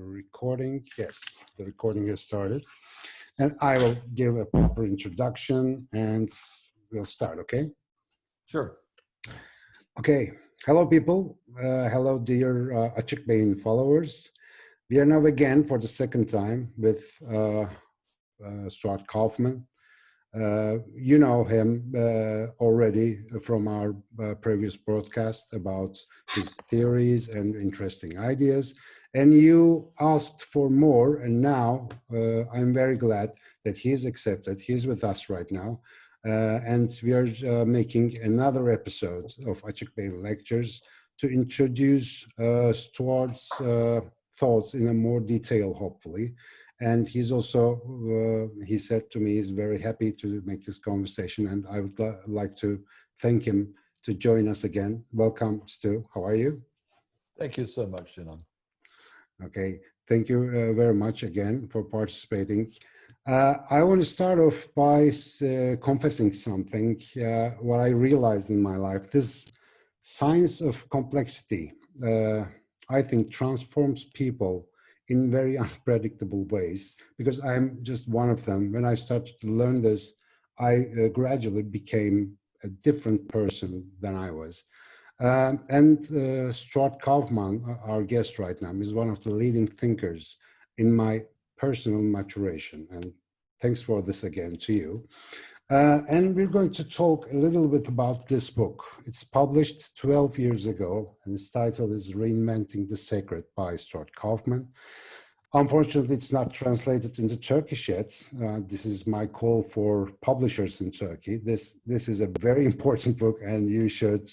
recording. Yes, the recording has started. And I will give a proper introduction and we'll start, okay? Sure. Okay. Hello, people. Uh, hello, dear uh, Beyin followers. We are now again for the second time with uh, uh, Stuart Kauffman. Uh, you know him uh, already from our uh, previous broadcast about his theories and interesting ideas. And you asked for more, and now uh, I'm very glad that he's accepted. He's with us right now. Uh, and we are uh, making another episode of Açık Beyin Lectures to introduce Stuart's thoughts in a more detail, hopefully. And he's also, uh, he said to me, he's very happy to make this conversation and I would like to thank him to join us again. Welcome, Stu. How are you? Thank you so much, Sinan. Okay, thank you uh, very much again for participating. Uh, I want to start off by uh, confessing something, uh, what I realized in my life. This science of complexity, uh, I think transforms people in very unpredictable ways because I'm just one of them. When I started to learn this, I uh, gradually became a different person than I was. Um, and uh, Stuart Kauffman, our guest right now, is one of the leading thinkers in my personal maturation. And thanks for this again to you. Uh, and we're going to talk a little bit about this book. It's published 12 years ago, and its title is Reinventing the Sacred by Stuart Kauffman. Unfortunately, it's not translated into Turkish yet. Uh, this is my call for publishers in Turkey. This, this is a very important book, and you should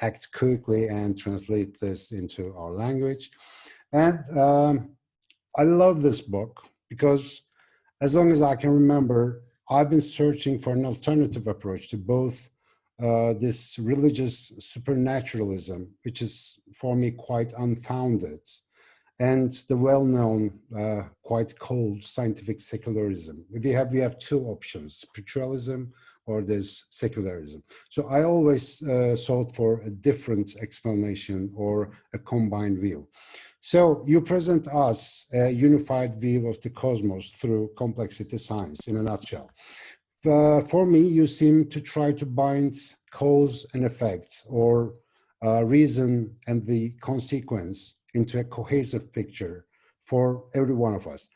act quickly and translate this into our language. And um, I love this book because as long as I can remember, I've been searching for an alternative approach to both uh, this religious supernaturalism, which is for me quite unfounded, and the well-known, uh, quite cold scientific secularism. We have, we have two options, spiritualism or there's secularism. So I always uh, sought for a different explanation or a combined view. So you present us a unified view of the cosmos through complexity science in a nutshell. Uh, for me, you seem to try to bind cause and effect or uh, reason and the consequence into a cohesive picture for every one of us.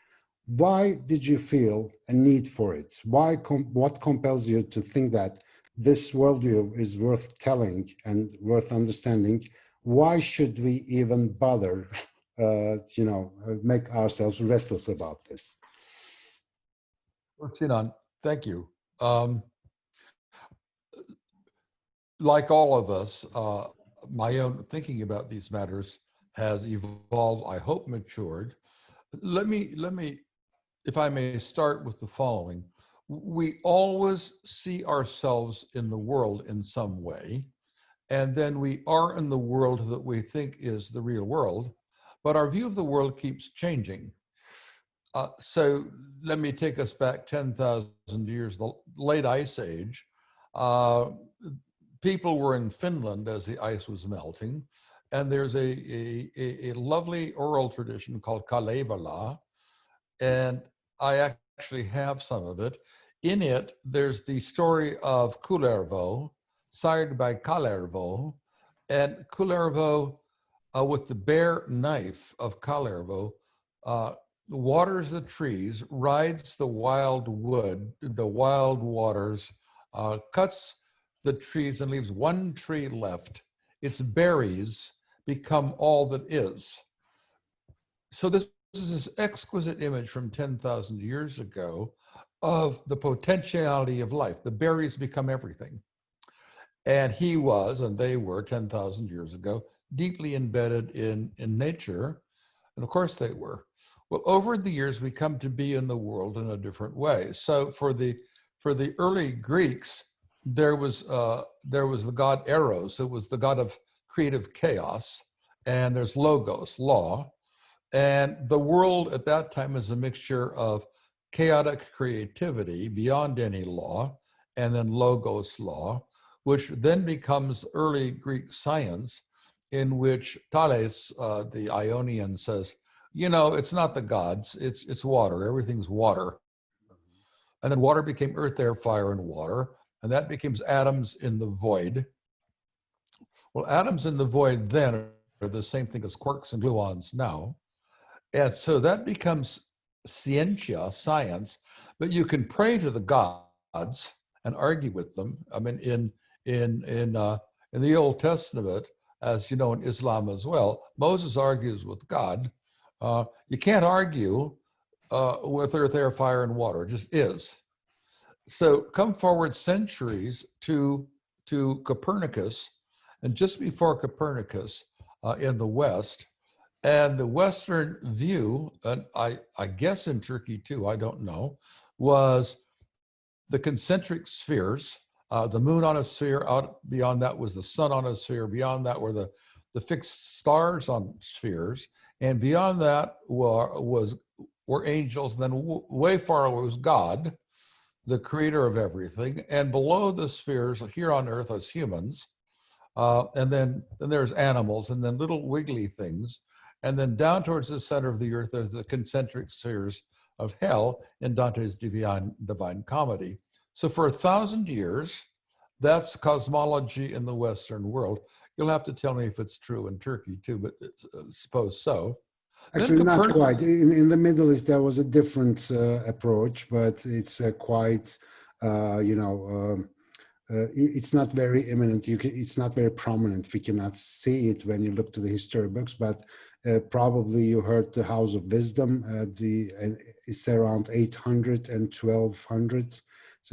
Why did you feel a need for it? Why com what compels you to think that this worldview is worth telling and worth understanding? Why should we even bother uh, you know, uh, make ourselves restless about this. Well, thank you. Um, like all of us, uh, my own thinking about these matters has evolved, I hope matured. Let me, let me, if I may start with the following. We always see ourselves in the world in some way, and then we are in the world that we think is the real world, but our view of the world keeps changing. Uh, so let me take us back 10,000 years, the late ice age. Uh, people were in Finland as the ice was melting. And there's a, a, a lovely oral tradition called Kalevala. And I actually have some of it. In it, there's the story of Kullervo, sired by Kalervo. And Kullervo uh, with the bare knife of Kalervo, uh, waters the trees, rides the wild wood, the wild waters, uh, cuts the trees and leaves one tree left. Its berries become all that is. So this, this is this exquisite image from 10,000 years ago of the potentiality of life. The berries become everything. And he was, and they were 10,000 years ago, deeply embedded in, in nature. And of course they were. Well, over the years, we come to be in the world in a different way. So for the, for the early Greeks, there was, uh, there was the god Eros, it was the god of creative chaos, and there's logos, law. And the world at that time is a mixture of chaotic creativity beyond any law, and then logos law, which then becomes early Greek science, in which Thales, uh, the Ionian, says, you know, it's not the gods, it's, it's water. Everything's water. And then water became earth, air, fire, and water. And that becomes atoms in the void. Well, atoms in the void then are the same thing as quarks and gluons now. And so that becomes scientia, science, but you can pray to the gods and argue with them. I mean, in in in uh, in the Old Testament, as you know, in Islam as well, Moses argues with God. Uh, you can't argue uh, with earth, air, fire, and water. It just is. So come forward centuries to to Copernicus, and just before Copernicus uh, in the West, and the Western view, and I, I guess in Turkey too, I don't know, was the concentric spheres, uh, the moon on a sphere, out beyond that was the sun on a sphere, beyond that were the, the fixed stars on spheres, and beyond that were, was, were angels, and then way far away was God, the creator of everything, and below the spheres here on earth as humans, uh, and then, then there's animals, and then little wiggly things, and then down towards the center of the earth, there's the concentric spheres of hell in Dante's Divine, Divine Comedy. So for a thousand years, that's cosmology in the Western world. You'll have to tell me if it's true in Turkey too, but uh, suppose so. Actually, not quite. In, in, the Middle East, there was a different uh, approach, but it's uh, quite, uh, you know, um, uh, it's not very imminent. You can, it's not very prominent. We cannot see it when you look to the history books, but uh, probably you heard the House of Wisdom. Uh, the uh, it's around 800 and 1200.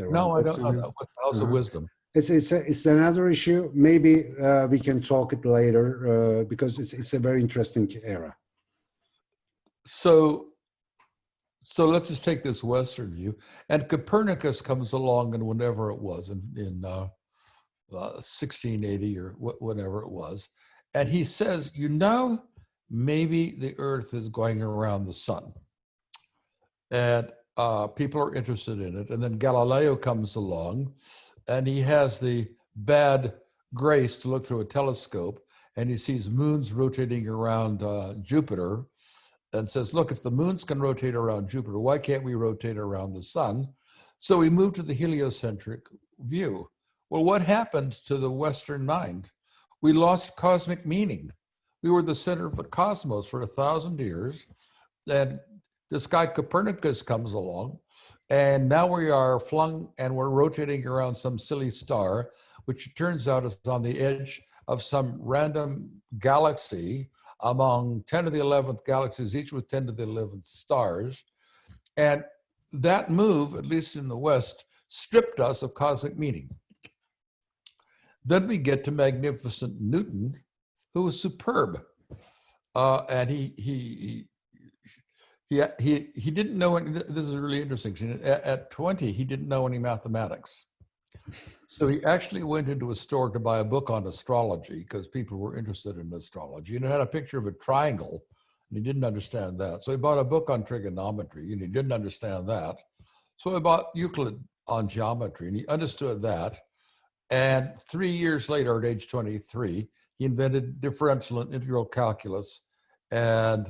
No, I don't know House -huh. of Wisdom? It's it's a, it's another issue. Maybe uh, we can talk it later uh, because it's it's a very interesting era. So, so let's just take this Western view. And Copernicus comes along, and whenever it was in in 1680 or wh whatever it was, and he says, you know maybe the earth is going around the sun. And uh, people are interested in it. And then Galileo comes along and he has the bad grace to look through a telescope and he sees moons rotating around uh, Jupiter and says, look, if the moons can rotate around Jupiter, why can't we rotate around the sun? So we move to the heliocentric view. Well, what happened to the Western mind? We lost cosmic meaning. We were the center of the cosmos for a thousand years. And this guy Copernicus comes along, and now we are flung and we're rotating around some silly star, which turns out is on the edge of some random galaxy among 10 to the 11th galaxies, each with 10 to the 11th stars. And that move, at least in the West, stripped us of cosmic meaning. Then we get to magnificent Newton, who was superb. Uh, and he, he, he, he, he didn't know, any, this is really interesting. At, at 20, he didn't know any mathematics. So he actually went into a store to buy a book on astrology because people were interested in astrology and it had a picture of a triangle and he didn't understand that. So he bought a book on trigonometry and he didn't understand that. So he bought Euclid on geometry and he understood that. And three years later, at age 23, he invented differential and integral calculus and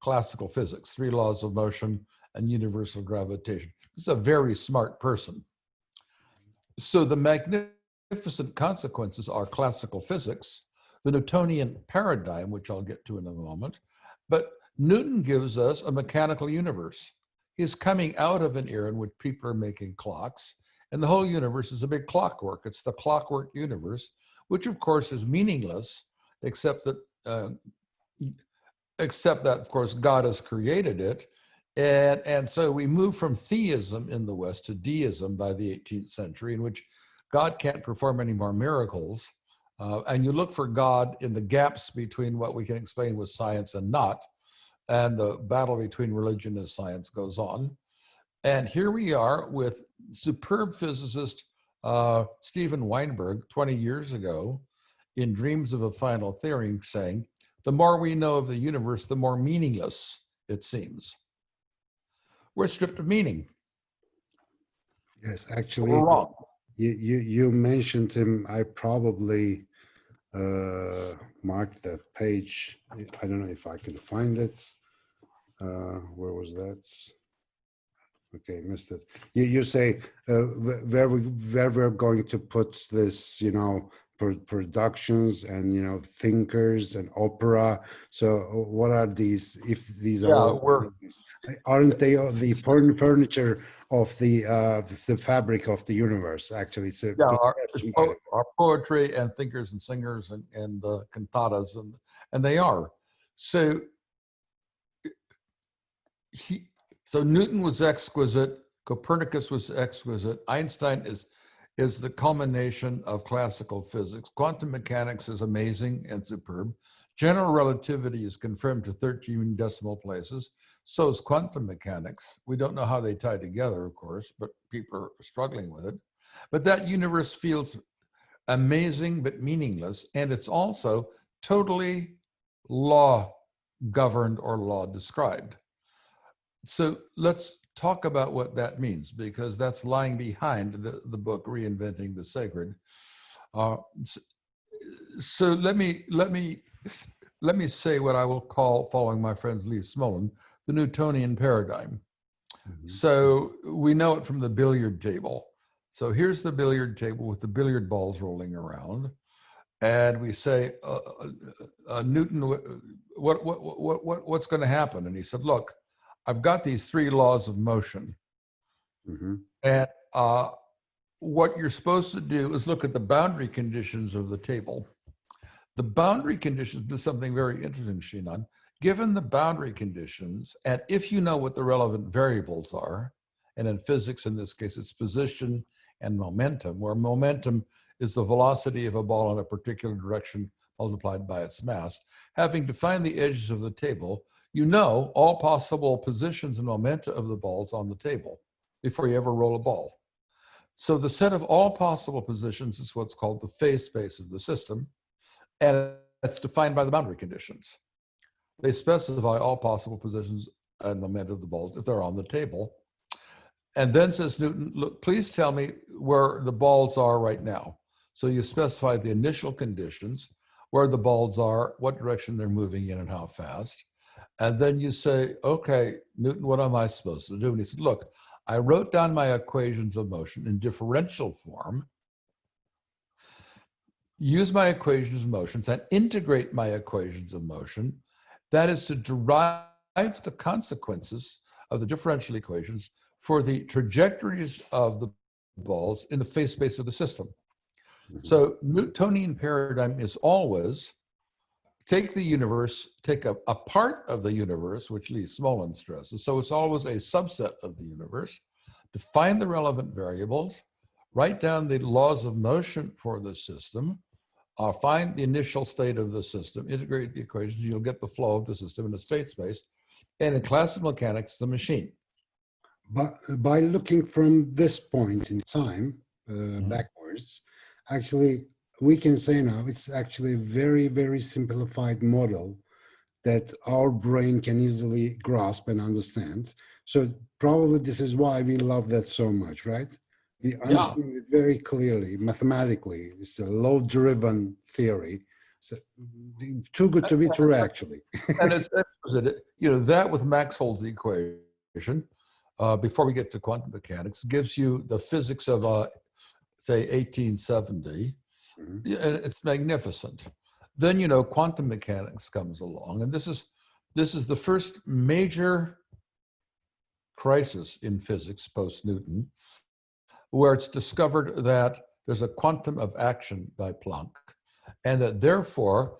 classical physics, three laws of motion and universal gravitation. He's a very smart person. So the magnificent consequences are classical physics, the Newtonian paradigm, which I'll get to in a moment, but Newton gives us a mechanical universe. He's coming out of an era in which people are making clocks, and the whole universe is a big clockwork. It's the clockwork universe, which of course is meaningless, except that, uh, except that of course God has created it. And, and so we move from theism in the West to deism by the 18th century in which God can't perform any more miracles. Uh, and you look for God in the gaps between what we can explain with science and not. And the battle between religion and science goes on. And here we are with superb physicist uh, Steven Weinberg 20 years ago in Dreams of a Final Theory saying, the more we know of the universe, the more meaningless it seems. We're stripped of meaning. Yes, actually, you, you, you mentioned him. I probably uh, marked that page. I don't know if I can find it. uh, where was that? Okay, missed it. You, you say uh, where we where we're going to put this, you know, pro- productions and you know thinkers and opera. So uh, what are these? If these are Yeah, all- we're- aren't they the furn- furniture of the uh, the fabric of the universe? Actually, so Yeah, our, po- our poetry and thinkers and singers and, and uh, cantatas, and, and they are. So, he, so Newton was exquisite, Copernicus was exquisite, Einstein is, is the culmination of classical physics. Quantum mechanics is amazing and superb. General relativity is confirmed to 13 decimal places. So is quantum mechanics. We don't know how they tie together, of course, but people are struggling with it. But that universe feels amazing but meaningless. And it's also totally law governed or law described. So let's talk about what that means because that's lying behind the, the book Reinventing the Sacred. Uh, s- so let me let me let me say what I will call, following my friends Lee Smolin, the Newtonian paradigm. Mhm. So we know it from the billiard table. So here's the billiard table with the billiard balls rolling around. And we say, uh, uh, uh, Newton, wh- what, what, what, what, what's going to happen? And he said, look, I've got these three laws of motion. Mhm. And uh, what you're supposed to do is look at the boundary conditions of the table. The boundary conditions do something very interesting, Shinan. Given the boundary conditions, and if you know what the relevant variables are, and in physics, in this case, it's position and momentum, where momentum is the velocity of a ball in a particular direction multiplied by its mass. Having defined the edges of the table, you know all possible positions and momenta of the balls on the table before you ever roll a ball. So the set of all possible positions is what's called the phase space of the system, and it's defined by the boundary conditions. They specify all possible positions and momenta of the balls if they're on the table. And then says Newton, look, please tell me where the balls are right now. So you specify the initial conditions, where the balls are, what direction they're moving in and how fast. And then you say, okay, Newton, what am I supposed to do? And he said, look, I wrote down my equations of motion in differential form, use my equations of motions and integrate my equations of motion. That is to derive the consequences of the differential equations for the trajectories of the balls in the phase space of the system. Mhm. So Newtonian paradigm is always take the universe, take a, a part of the universe, which Lee Smolin stresses. So it's always a subset of the universe. Define the relevant variables, write down the laws of motion for the system, uh, find the initial state of the system, integrate the equations, you'll get the flow of the system in a state space. And in classical mechanics, the machine. But by looking from this point in time uh, Mhm. backwards, actually, we can say now it's actually a very, very simplified model that our brain can easily grasp and understand. So probably this is why we love that so much, right? We understand it very clearly, mathematically. It's a load-driven theory. So too good to be true, actually. and it's. You know, that with Maxwell's equation, uh, before we get to quantum mechanics, gives you the physics of, uh, say, 1870. Mhm. It's magnificent. Then, you know, quantum mechanics comes along, and this is this is the first major crisis in physics post Newton, where it's discovered that there's a quantum of action by Planck, and that therefore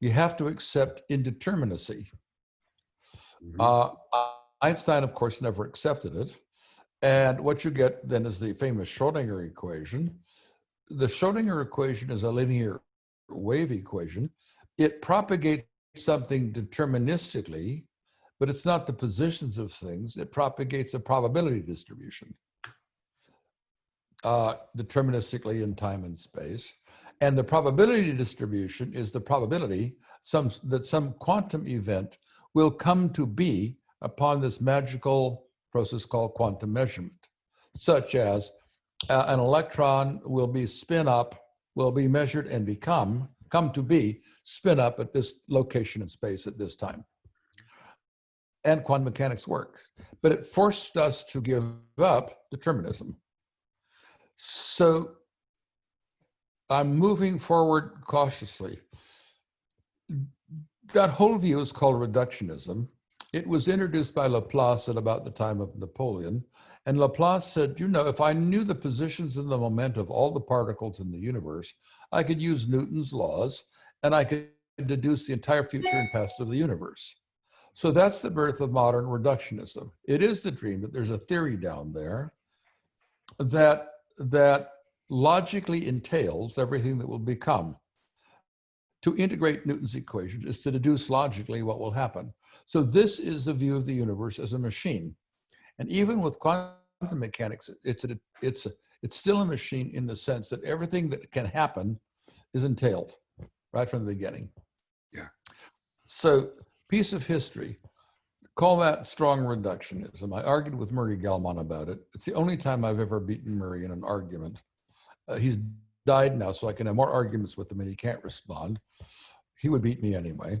you have to accept indeterminacy. Mhm. Uh, Einstein, of course, never accepted it. And what you get then is the famous Schrodinger equation. The Schrodinger equation is a linear wave equation. It propagates something deterministically, but it's not the positions of things. It propagates a probability distribution uh, deterministically in time and space. And the probability distribution is the probability some, that some quantum event will come to be upon this magical process called quantum measurement, such as uh, an electron will be spin up, will be measured and become, come to be, spin up at this location in space at this time. and quantum mechanics works, but it forced us to give up determinism. So I'm moving forward cautiously. That whole view is called reductionism. It was introduced by Laplace at about the time of Napoleon. And Laplace said, you know, if I knew the positions and the moment of all the particles in the universe, I could use Newton's laws and I could deduce the entire future and past of the universe. So that's the birth of modern reductionism. It is the dream that there's a theory down there that, that logically entails everything that will become. To integrate Newton's equation is to deduce logically what will happen. So this is the view of the universe as a machine. And even with quantum mechanics, it's, a, it's, a, it's still a machine in the sense that everything that can happen is entailed right from the beginning. Yeah. So piece of history, call that strong reductionism. I argued with Murray Gell-Mann about it. It's the only time I've ever beaten Murray in an argument. Uh, he's died now, so I can have more arguments with him and he can't respond. He would beat me anyway.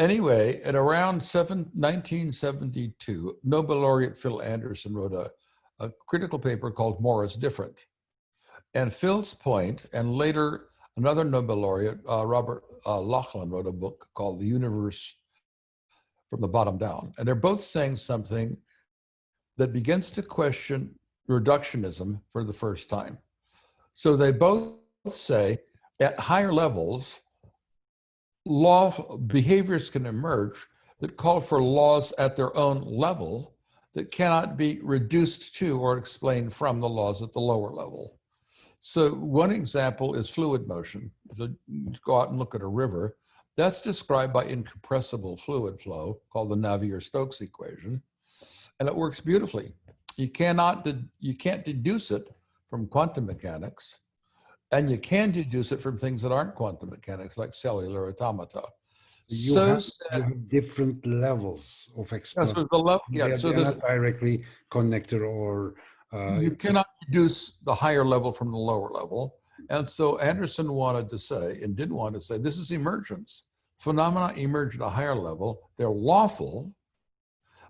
Anyway, at around seven, 1972, Nobel laureate Phil Anderson wrote a, a critical paper called More is Different. And Phil's point, and later another Nobel laureate, uh, Robert uh, Laughlin, wrote a book called The Universe from the Bottom Down. And they're both saying something that begins to question reductionism for the first time. So they both say at higher levels, law behaviors can emerge that call for laws at their own level that cannot be reduced to or explained from the laws at the lower level. So one example is fluid motion. So go out and look at a river. That's described by incompressible fluid flow called the Navier-Stokes equation. And it works beautifully. You cannot, you can't deduce it from quantum mechanics and you can deduce it from things that aren't quantum mechanics, like cellular automata. You, so have, you have different levels of explanation. Yeah, so, the level, yeah, so they're not directly connected or... Uh, you cannot deduce the higher level from the lower level. And so Anderson wanted to say, and didn't want to say, this is emergence. Phenomena emerge at a higher level. They're lawful,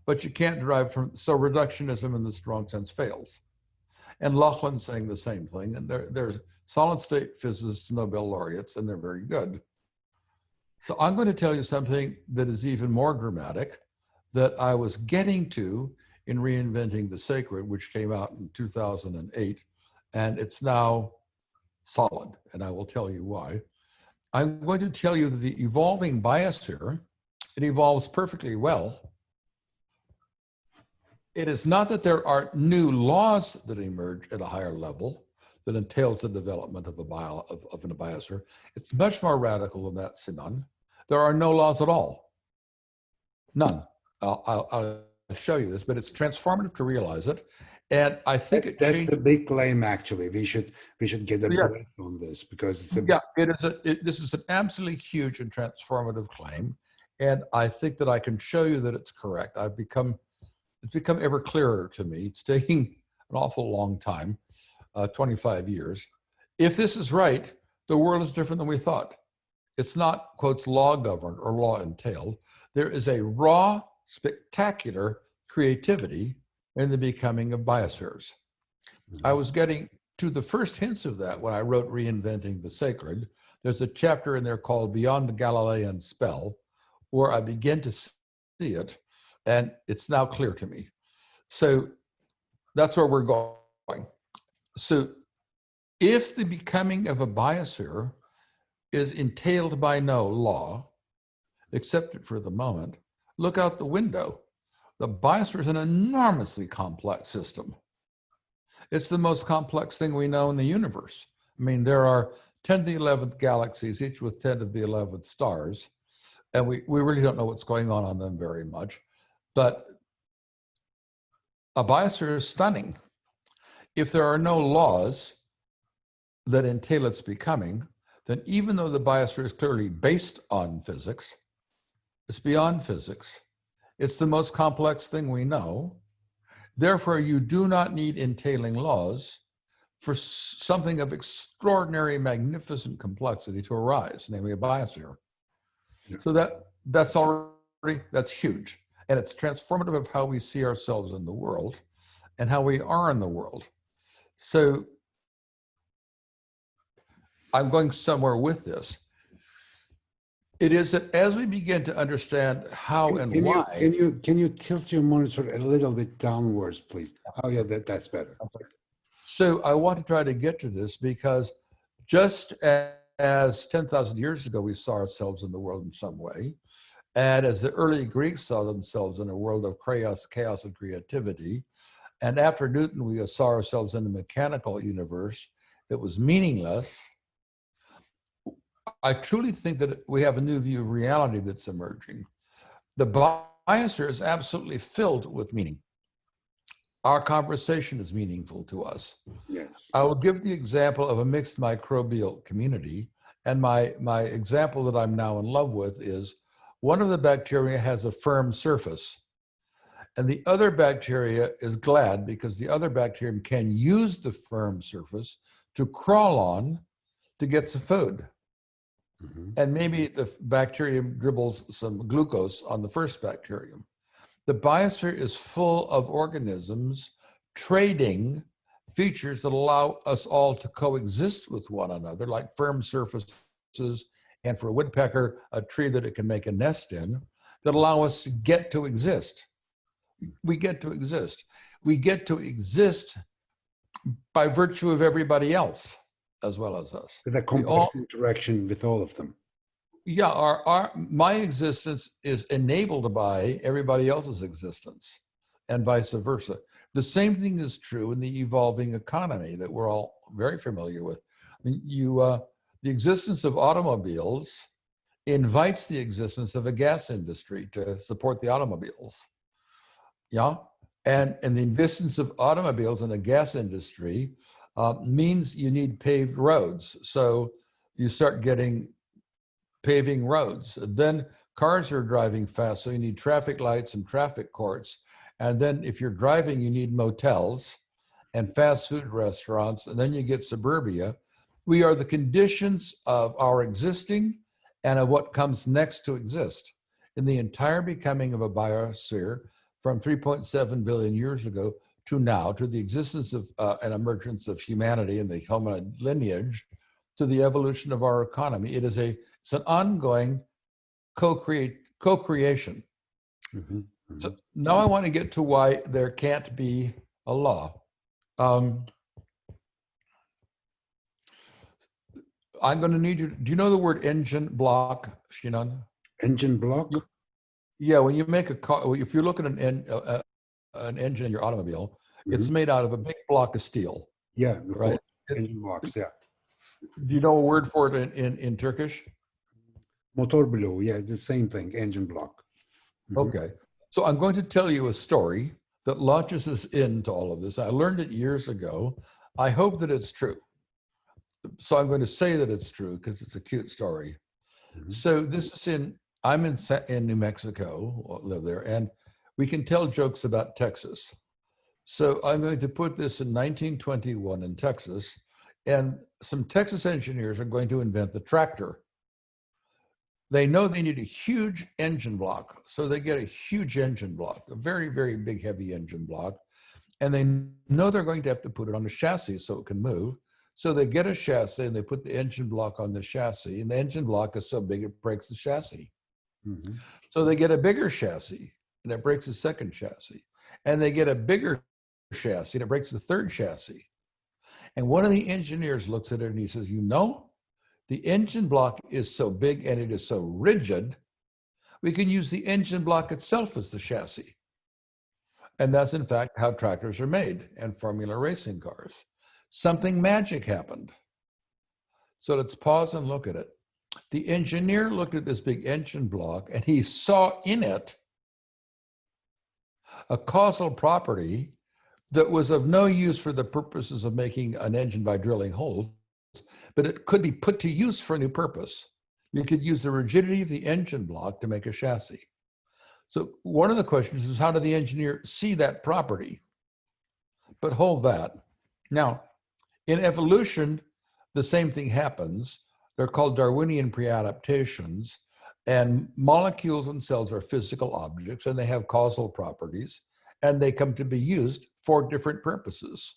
but you can't derive from, so reductionism in the strong sense fails. And Laughlin saying the same thing. And there's solid state physicists, Nobel laureates, and they're very good. So I'm going to tell you something that is even more dramatic that I was getting to in Reinventing the Sacred, which came out in 2008, and it's now solid, and I will tell you why. I'm going to tell you that the evolving biosphere, it evolves perfectly well it is not that there are new laws that emerge at a higher level that entails the development of a bio of, of an biosphere. It's much more radical than that, Sinan. There are no laws at all. None. I'll, I'll, I'll show you this, but it's transformative to realize it. And I think it that's a big claim. Actually, we should we should get a yeah. breath on this because it's a yeah. It is a it, this is an absolutely huge and transformative claim, and I think that I can show you that it's correct. I've become it's become ever clearer to me. It's taking an awful long time, uh, 25 years. If this is right, the world is different than we thought. It's not, quotes, law governed or law entailed. There is a raw, spectacular creativity in the becoming of biospheres. Mm -hmm. I was getting to the first hints of that when I wrote Reinventing the Sacred. There's a chapter in there called Beyond the Galilean Spell, where I begin to see it and it's now clear to me. So that's where we're going. So if the becoming of a biosphere is entailed by no law, accepted for the moment, look out the window. The biosphere is an enormously complex system. It's the most complex thing we know in the universe. I mean, there are 10 to the 11th galaxies, each with 10 to the 11th stars, and we, we really don't know what's going on on them very much. But a biosphere is stunning. If there are no laws that entail its becoming, then even though the biosphere is clearly based on physics, it's beyond physics. It's the most complex thing we know. Therefore, you do not need entailing laws for something of extraordinary, magnificent complexity to arise, namely a biosphere. Yeah. So that that's already, that's huge. And it's transformative of how we see ourselves in the world and how we are in the world. So I'm going somewhere with this. It is that as we begin to understand how and Can you, why, can you, can you tilt your monitor a little bit downwards, please? Oh, yeah, that, that's better. so I want to try to get to this because just a- as 10,000 years ago, we saw ourselves in the world in some way, and as the early Greeks saw themselves in a world of chaos, chaos and creativity, and after Newton, we saw ourselves in a mechanical universe that was meaningless. I truly think that we have a new view of reality that's emerging. The biosphere is absolutely filled with meaning. Our conversation is meaningful to us. Yes. I will give the example of a mixed microbial community. And my, my example that I'm now in love with is one of the bacteria has a firm surface. And the other bacteria is glad because the other bacterium can use the firm surface to crawl on to get some food. Mhm. And maybe the bacterium dribbles some glucose on the first bacterium. The biosphere is full of organisms trading features that allow us all to coexist with one another, like firm surfaces, and for a woodpecker, a tree that it can make a nest in, that allow us to get to exist. We get to exist. We get to exist by virtue of everybody else as well as us. With a all- complex interaction with all of them. yeah our, our my existence is enabled by everybody else's existence and vice versa the same thing is true in the evolving economy that we're all very familiar with I mean, you uh, the existence of automobiles invites the existence of a gas industry to support the automobiles yeah and and the existence of automobiles in a gas industry uh, means you need paved roads so you start getting paving roads. Then cars are driving fast, so you need traffic lights and traffic courts. And then if you're driving, you need motels and fast food restaurants, and then you get suburbia. We are the conditions of our existing and of what comes next to exist in the entire becoming of a biosphere from 3.7 billion years ago to now, to the existence of uh, an emergence of humanity and the hominid lineage, to the evolution of our economy. It is a it's an ongoing co-create co-creation. Mhm, mhm. So now I want to get to why there can't be a law. Um, I'm going to need you. Do you know the word engine block, Shinan? Engine block? Yeah, when you make a car, if you look at an en, uh, uh, an engine in your automobile, it's Mhm. made out of a big block of steel, Yeah, right? engine blocks, yeah. Do you know a word for it in, in, in Turkish? Motor blow, yeah, the same thing, engine block. Mhm. Okay. So I'm going to tell you a story that launches us into all of this. I learned it years ago. I hope that it's true. So I'm going to say that it's true because it's a cute story. Mhm. So this is in, I'm in, in New Mexico, live there, and we can tell jokes about Texas. So I'm going to put this in 1921 in Texas, and some Texas engineers are going to invent the tractor they know they need a huge engine block. So they get a huge engine block, a very, very big, heavy engine block. And they know they're going to have to put it on a chassis so it can move. So they get a chassis and they put the engine block on the chassis. And the engine block is so big it breaks the chassis. Mhm. So they get a bigger chassis and it breaks the second chassis. And they get a bigger chassis and it breaks the third chassis. And one of the engineers looks at it and he says, You know, the engine block is so big and it is so rigid, we can use the engine block itself as the chassis. And that's in fact how tractors are made and Formula racing cars. Something magic happened. So let's pause and look at it. The engineer looked at this big engine block and he saw in it a causal property that was of no use for the purposes of making an engine by drilling holes, but it could be put to use for a new purpose. You could use the rigidity of the engine block to make a chassis. So one of the questions is how did the engineer see that property? But hold that. Now, in evolution, the same thing happens. They're called Darwinian pre-adaptations. And molecules and cells are physical objects and they have causal properties and they come to be used for different purposes.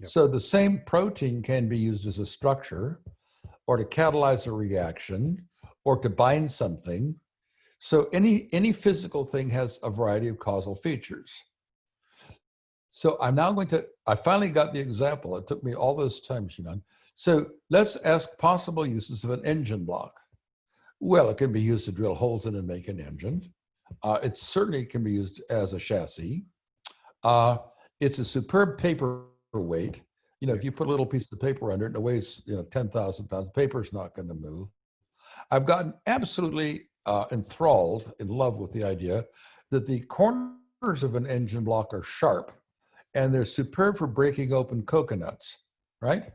Yep. So the same protein can be used as a structure or to catalyze a reaction or to bind something. So any, any physical thing has a variety of causal features. So I'm now going to, I finally got the example. It took me all this time, Shinan. So let's ask possible uses of an engine block. Well, it can be used to drill holes in and make an engine. Uh, it certainly can be used as a chassis. Uh, it's a superb paperweight. You know, if you put a little piece of paper under it and it weighs, you know, 10,000 pounds, paper's not going to move. I've gotten absolutely uh, enthralled, in love with the idea that the corners of an engine block are sharp and they're superb for breaking open coconuts, right?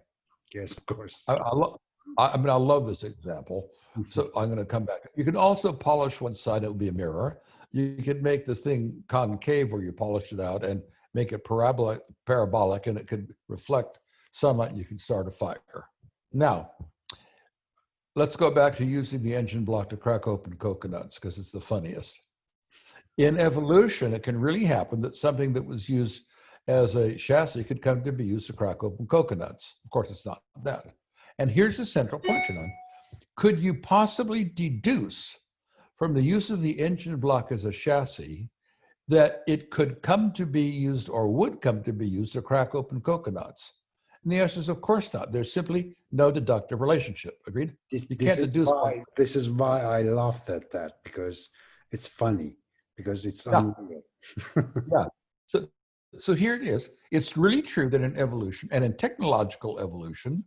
Yes, of course. I, I, lo- I I mean, I love this example. Mm-hmm. So I'm going to come back. You can also polish one side, it would be a mirror. You could make this thing concave where you polish it out and make it parabolic, parabolic and it could reflect sunlight and you can start a fire. Now, let's go back to using the engine block to crack open coconuts because it's the funniest. In evolution, it can really happen that something that was used as a chassis could come to be used to crack open coconuts. Of course, it's not that. And here's the central question on, could you possibly deduce from the use of the engine block as a chassis that it could come to be used or would come to be used to crack open coconuts? And the answer is of course not. There's simply no deductive relationship. Agreed? This, You this can't is deduce why, this is why I laughed at that because it's funny because it's Yeah. unreal. So, so here it is. It's really true that in evolution and in technological evolution,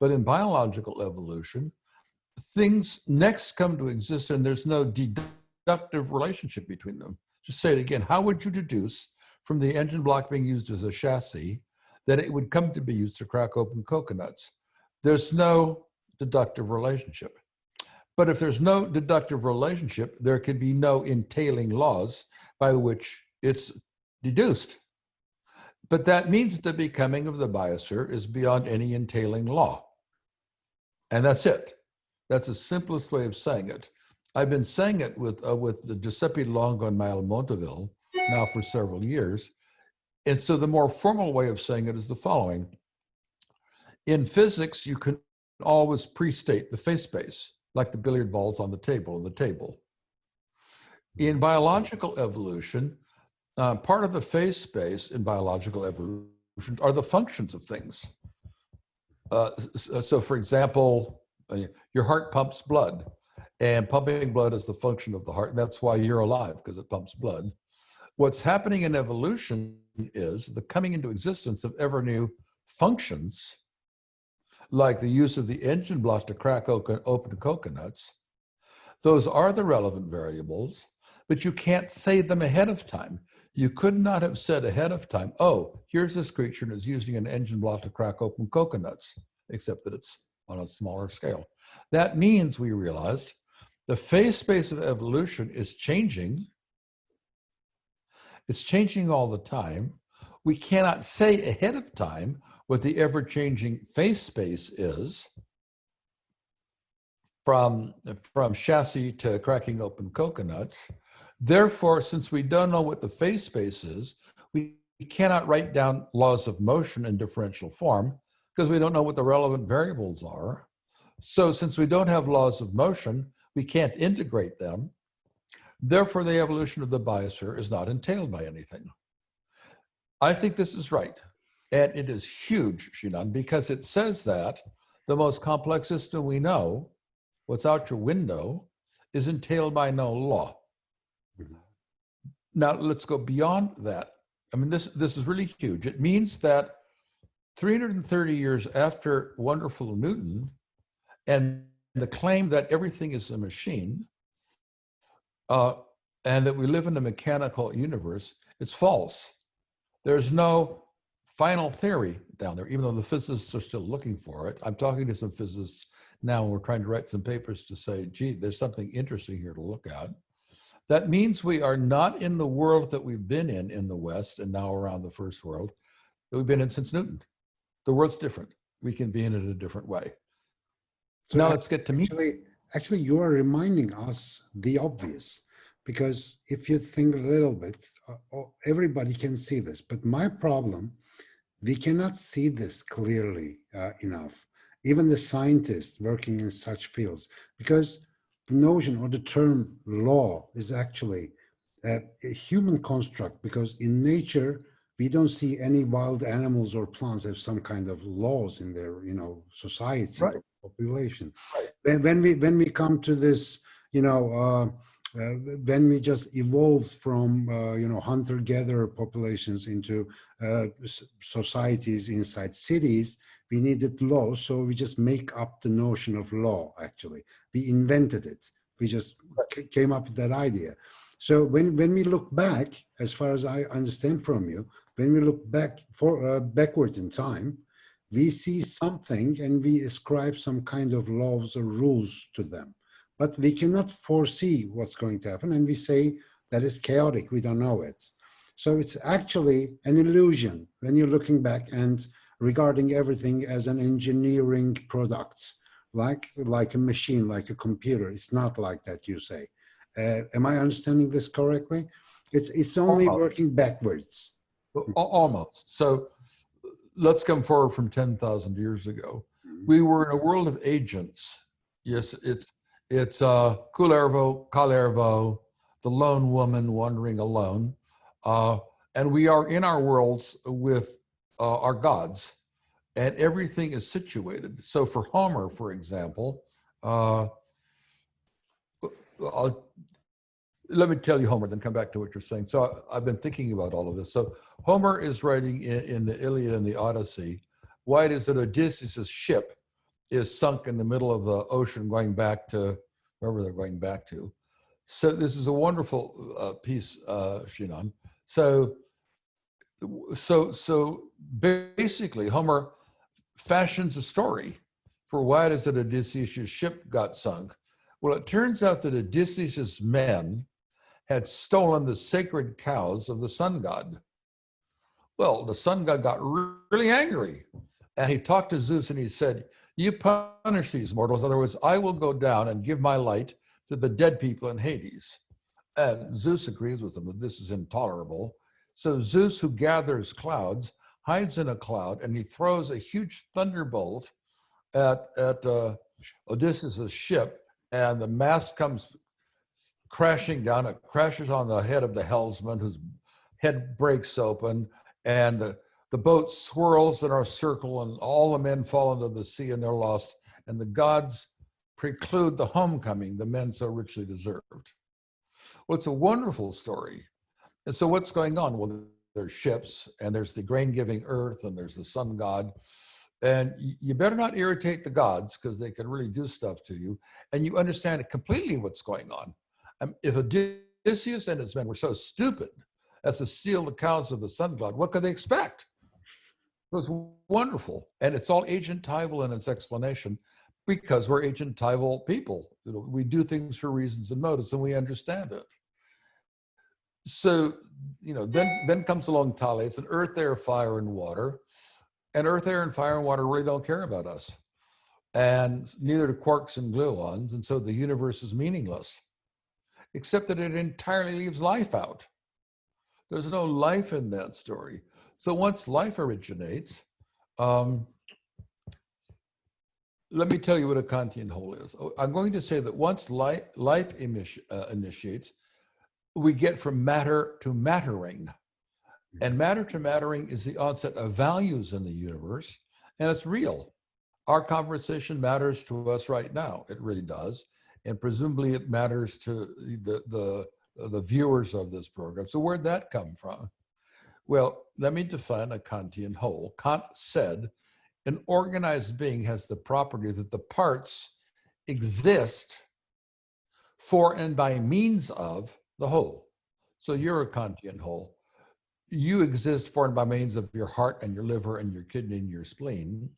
but in biological evolution, things next come to exist and there's no deductive relationship between them. Just say it again. How would you deduce from the engine block being used as a chassis that it would come to be used to crack open coconuts? There's no deductive relationship. But if there's no deductive relationship, there could be no entailing laws by which it's deduced. But that means the becoming of the biosphere is beyond any entailing law. And that's it. That's the simplest way of saying it. I've been saying it with, uh, with the Giuseppe Longo and Mael Montévil now for several years. And so the more formal way of saying it is the following. In physics, you can always pre-state the phase space, like the billiard balls on the table and the table. In biological evolution, uh, part of the phase space in biological evolution are the functions of things. Uh, so, for example, uh, your heart pumps blood, and pumping blood is the function of the heart. And that's why you're alive because it pumps blood. What's happening in evolution is the coming into existence of ever new functions, like the use of the engine block to crack open, open coconuts. Those are the relevant variables, but you can't say them ahead of time. You could not have said ahead of time, oh, here's this creature and it's using an engine block to crack open coconuts, except that it's on a smaller scale. That means we realized the phase space of evolution is changing. It's changing all the time. We cannot say ahead of time what the ever changing phase space is from, from chassis to cracking open coconuts. Therefore, since we don't know what the phase space is, we cannot write down laws of motion in differential form because we don't know what the relevant variables are. So since we don't have laws of motion, we can't integrate them. Therefore, the evolution of the biosphere is not entailed by anything. I think this is right. And it is huge, Shinan, because it says that the most complex system we know, what's out your window, is entailed by no law. Now let's go beyond that. I mean, this, this is really huge. It means that 330 years after wonderful Newton and the claim that everything is a machine uh, and that we live in a mechanical universe, it's false. There's no final theory down there, even though the physicists are still looking for it. I'm talking to some physicists now, and we're trying to write some papers to say, gee, there's something interesting here to look at. That means we are not in the world that we've been in in the West and now around the first world that we've been in since Newton. The world's different. We can be in it a different way. So now let's get to me. Actually, actually you are reminding us the obvious because if you think a little bit, uh, uh, everybody can see this. But my problem, we cannot see this clearly uh, enough. Even the scientists working in such fields, because the notion or the term law is actually a, a human construct because in nature, we don't see any wild animals or plants have some kind of laws in their, you know, society Right. or population. Right. When, when we when we come to this, you know, uh, uh, when we just evolved from, uh, you know, hunter-gatherer populations into uh, societies inside cities, we needed law, So we just make up the notion of law. Actually, we invented it. We just came up with that idea. So when when we look back, as far as I understand from you, when we look back for uh, backwards in time, we see something and we ascribe some kind of laws or rules to them. But we cannot foresee what's going to happen, and we say that is chaotic. We don't know it. So it's actually an illusion when you're looking back and regarding everything as an engineering product, like like a machine, like a computer. It's not like that. You say. Uh, am I understanding this correctly? It's it's only Almost. working backwards. Almost. So let's come forward from 10,000 years ago. We were in a world of agents. Yes, it's it's uh, Kullervo, Kalervo, the lone woman wandering alone. Uh, and we are in our worlds with uh, our gods, and everything is situated. So for Homer, for example, uh, I'll, let me tell you Homer, then come back to what you're saying. So I, I've been thinking about all of this. So Homer is writing in, in the Iliad and the Odyssey. Why it is that Odysseus' ship is sunk in the middle of the ocean going back to wherever they're going back to. So this is a wonderful uh, piece, uh, Shinan. So, so, so basically Homer fashions a story for why it is that Odysseus' ship got sunk. Well, it turns out that Odysseus' men had stolen the sacred cows of the sun god. Well, the sun god got really angry and he talked to Zeus and he said, You punish these mortals, otherwise, I will go down and give my light to the dead people in Hades. And Zeus agrees with him that this is intolerable. So Zeus, who gathers clouds, hides in a cloud and he throws a huge thunderbolt at, at uh, Odysseus' ship, and the mast comes crashing down. It crashes on the head of the helmsman, whose head breaks open, and the, the boat swirls in our circle, and all the men fall into the sea and they're lost. And the gods preclude the homecoming the men so richly deserved. Well, it's a wonderful story. And so, what's going on? Well, there's ships, and there's the grain giving earth, and there's the sun god. And you better not irritate the gods because they can really do stuff to you. And you understand completely what's going on. Um, if Odysseus and his men were so stupid as to steal the cows of the sun god, what could they expect? It was wonderful. And it's all agentival in its explanation because we're agentival people. You know, we do things for reasons and motives and we understand it. So, you know, then then comes along Thales. It's an earth, air, fire, and water. And earth, air, and fire and water really don't care about us. And neither do quarks and gluons. And so the universe is meaningless, except that it entirely leaves life out. There's no life in that story. So once life originates, um, let me tell you what a Kantian whole is. Oh, I'm going to say that once life, life uh, initiates, we get from matter to mattering. Mm-hmm. And matter to mattering is the onset of values in the universe, and it's real. Our conversation matters to us right now. It really does. And presumably it matters to the, the, the viewers of this program. So where'd that come from? Well, let me define a Kantian whole. Kant said an organized being has the property that the parts exist for and by means of the whole. So you're a Kantian whole. You exist formed by means of your heart and your liver and your kidney and your spleen,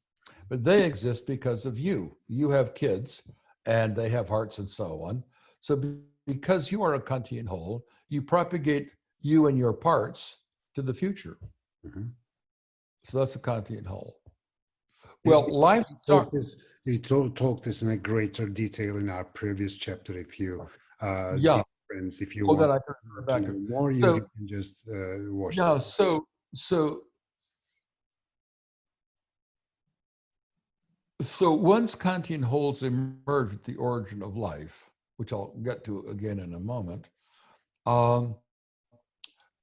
but they exist because of you. You have kids and they have hearts and so on. So because you are a Kantian whole, you propagate you and your parts to the future. Mhm. So that's a Kantian whole. Well, life We start, talked this, we talked this in a greater detail in our previous chapter. If you, uh, Yeah. If you oh, that want I to back. know more, you So- can just uh, watch. Yeah, the- so, so. So once Kantian wholes emerge at the origin of life, which I'll get to again in a moment, um,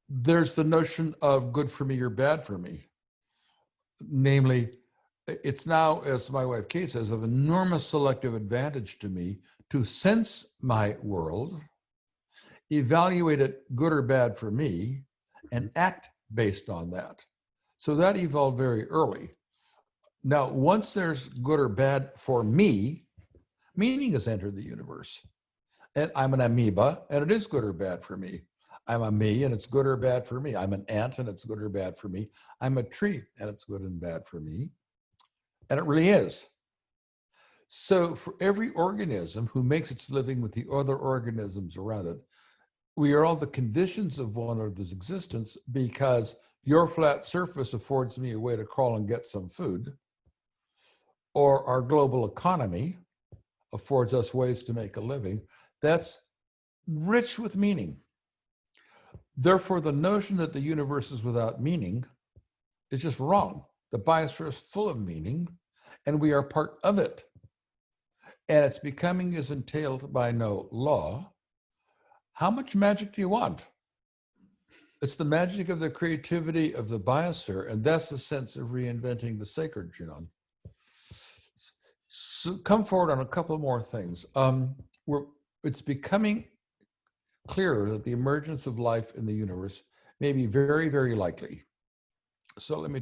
there's the notion of good for me or bad for me. Namely, it's now, as my wife Kate says, of enormous selective advantage to me to sense my world, evaluate it good or bad for me, and mm-hmm. act based on that. So that evolved very early. Now, once there's good or bad for me, meaning has entered the universe. And I'm an amoeba, and it is good or bad for me. I'm a me, and it's good or bad for me. I'm an ant, and it's good or bad for me. I'm a tree, and it's good and bad for me. And it really is. So, for every organism who makes its living with the other organisms around it, we are all the conditions of one another's existence because your flat surface affords me a way to crawl and get some food, or our global economy affords us ways to make a living. That's rich with meaning. Therefore, the notion that the universe is without meaning is just wrong. The biosphere is full of meaning, and we are part of it. And its becoming is entailed by no law. How much magic do you want? It's the magic of the creativity of the biosphere, and that's the sense of reinventing the sacred, Jinon. So come forward on a couple more things. Um, we're, it's becoming clearer that the emergence of life in the universe may be very, very likely. So let me,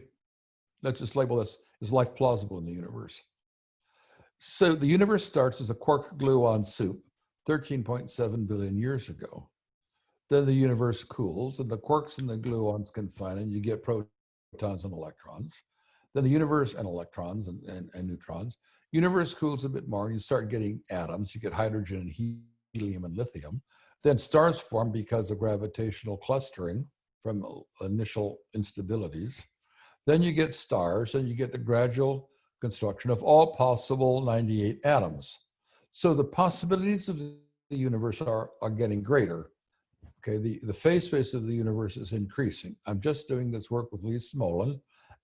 let's just label this, is life plausible in the universe? So the universe starts as a quark gluon soup 13.7 billion years ago. Then the universe cools and the quarks and the gluons confine and you get protons and electrons. Then the universe and electrons and, and, and neutrons. Universe cools a bit more and you start getting atoms. You get hydrogen and helium and lithium. Then stars form because of gravitational clustering from initial instabilities. Then you get stars and you get the gradual construction of all possible 98 atoms. So the possibilities of the universe are, are getting greater. Okay, the, the phase space of the universe is increasing. I'm just doing this work with Lee Smolin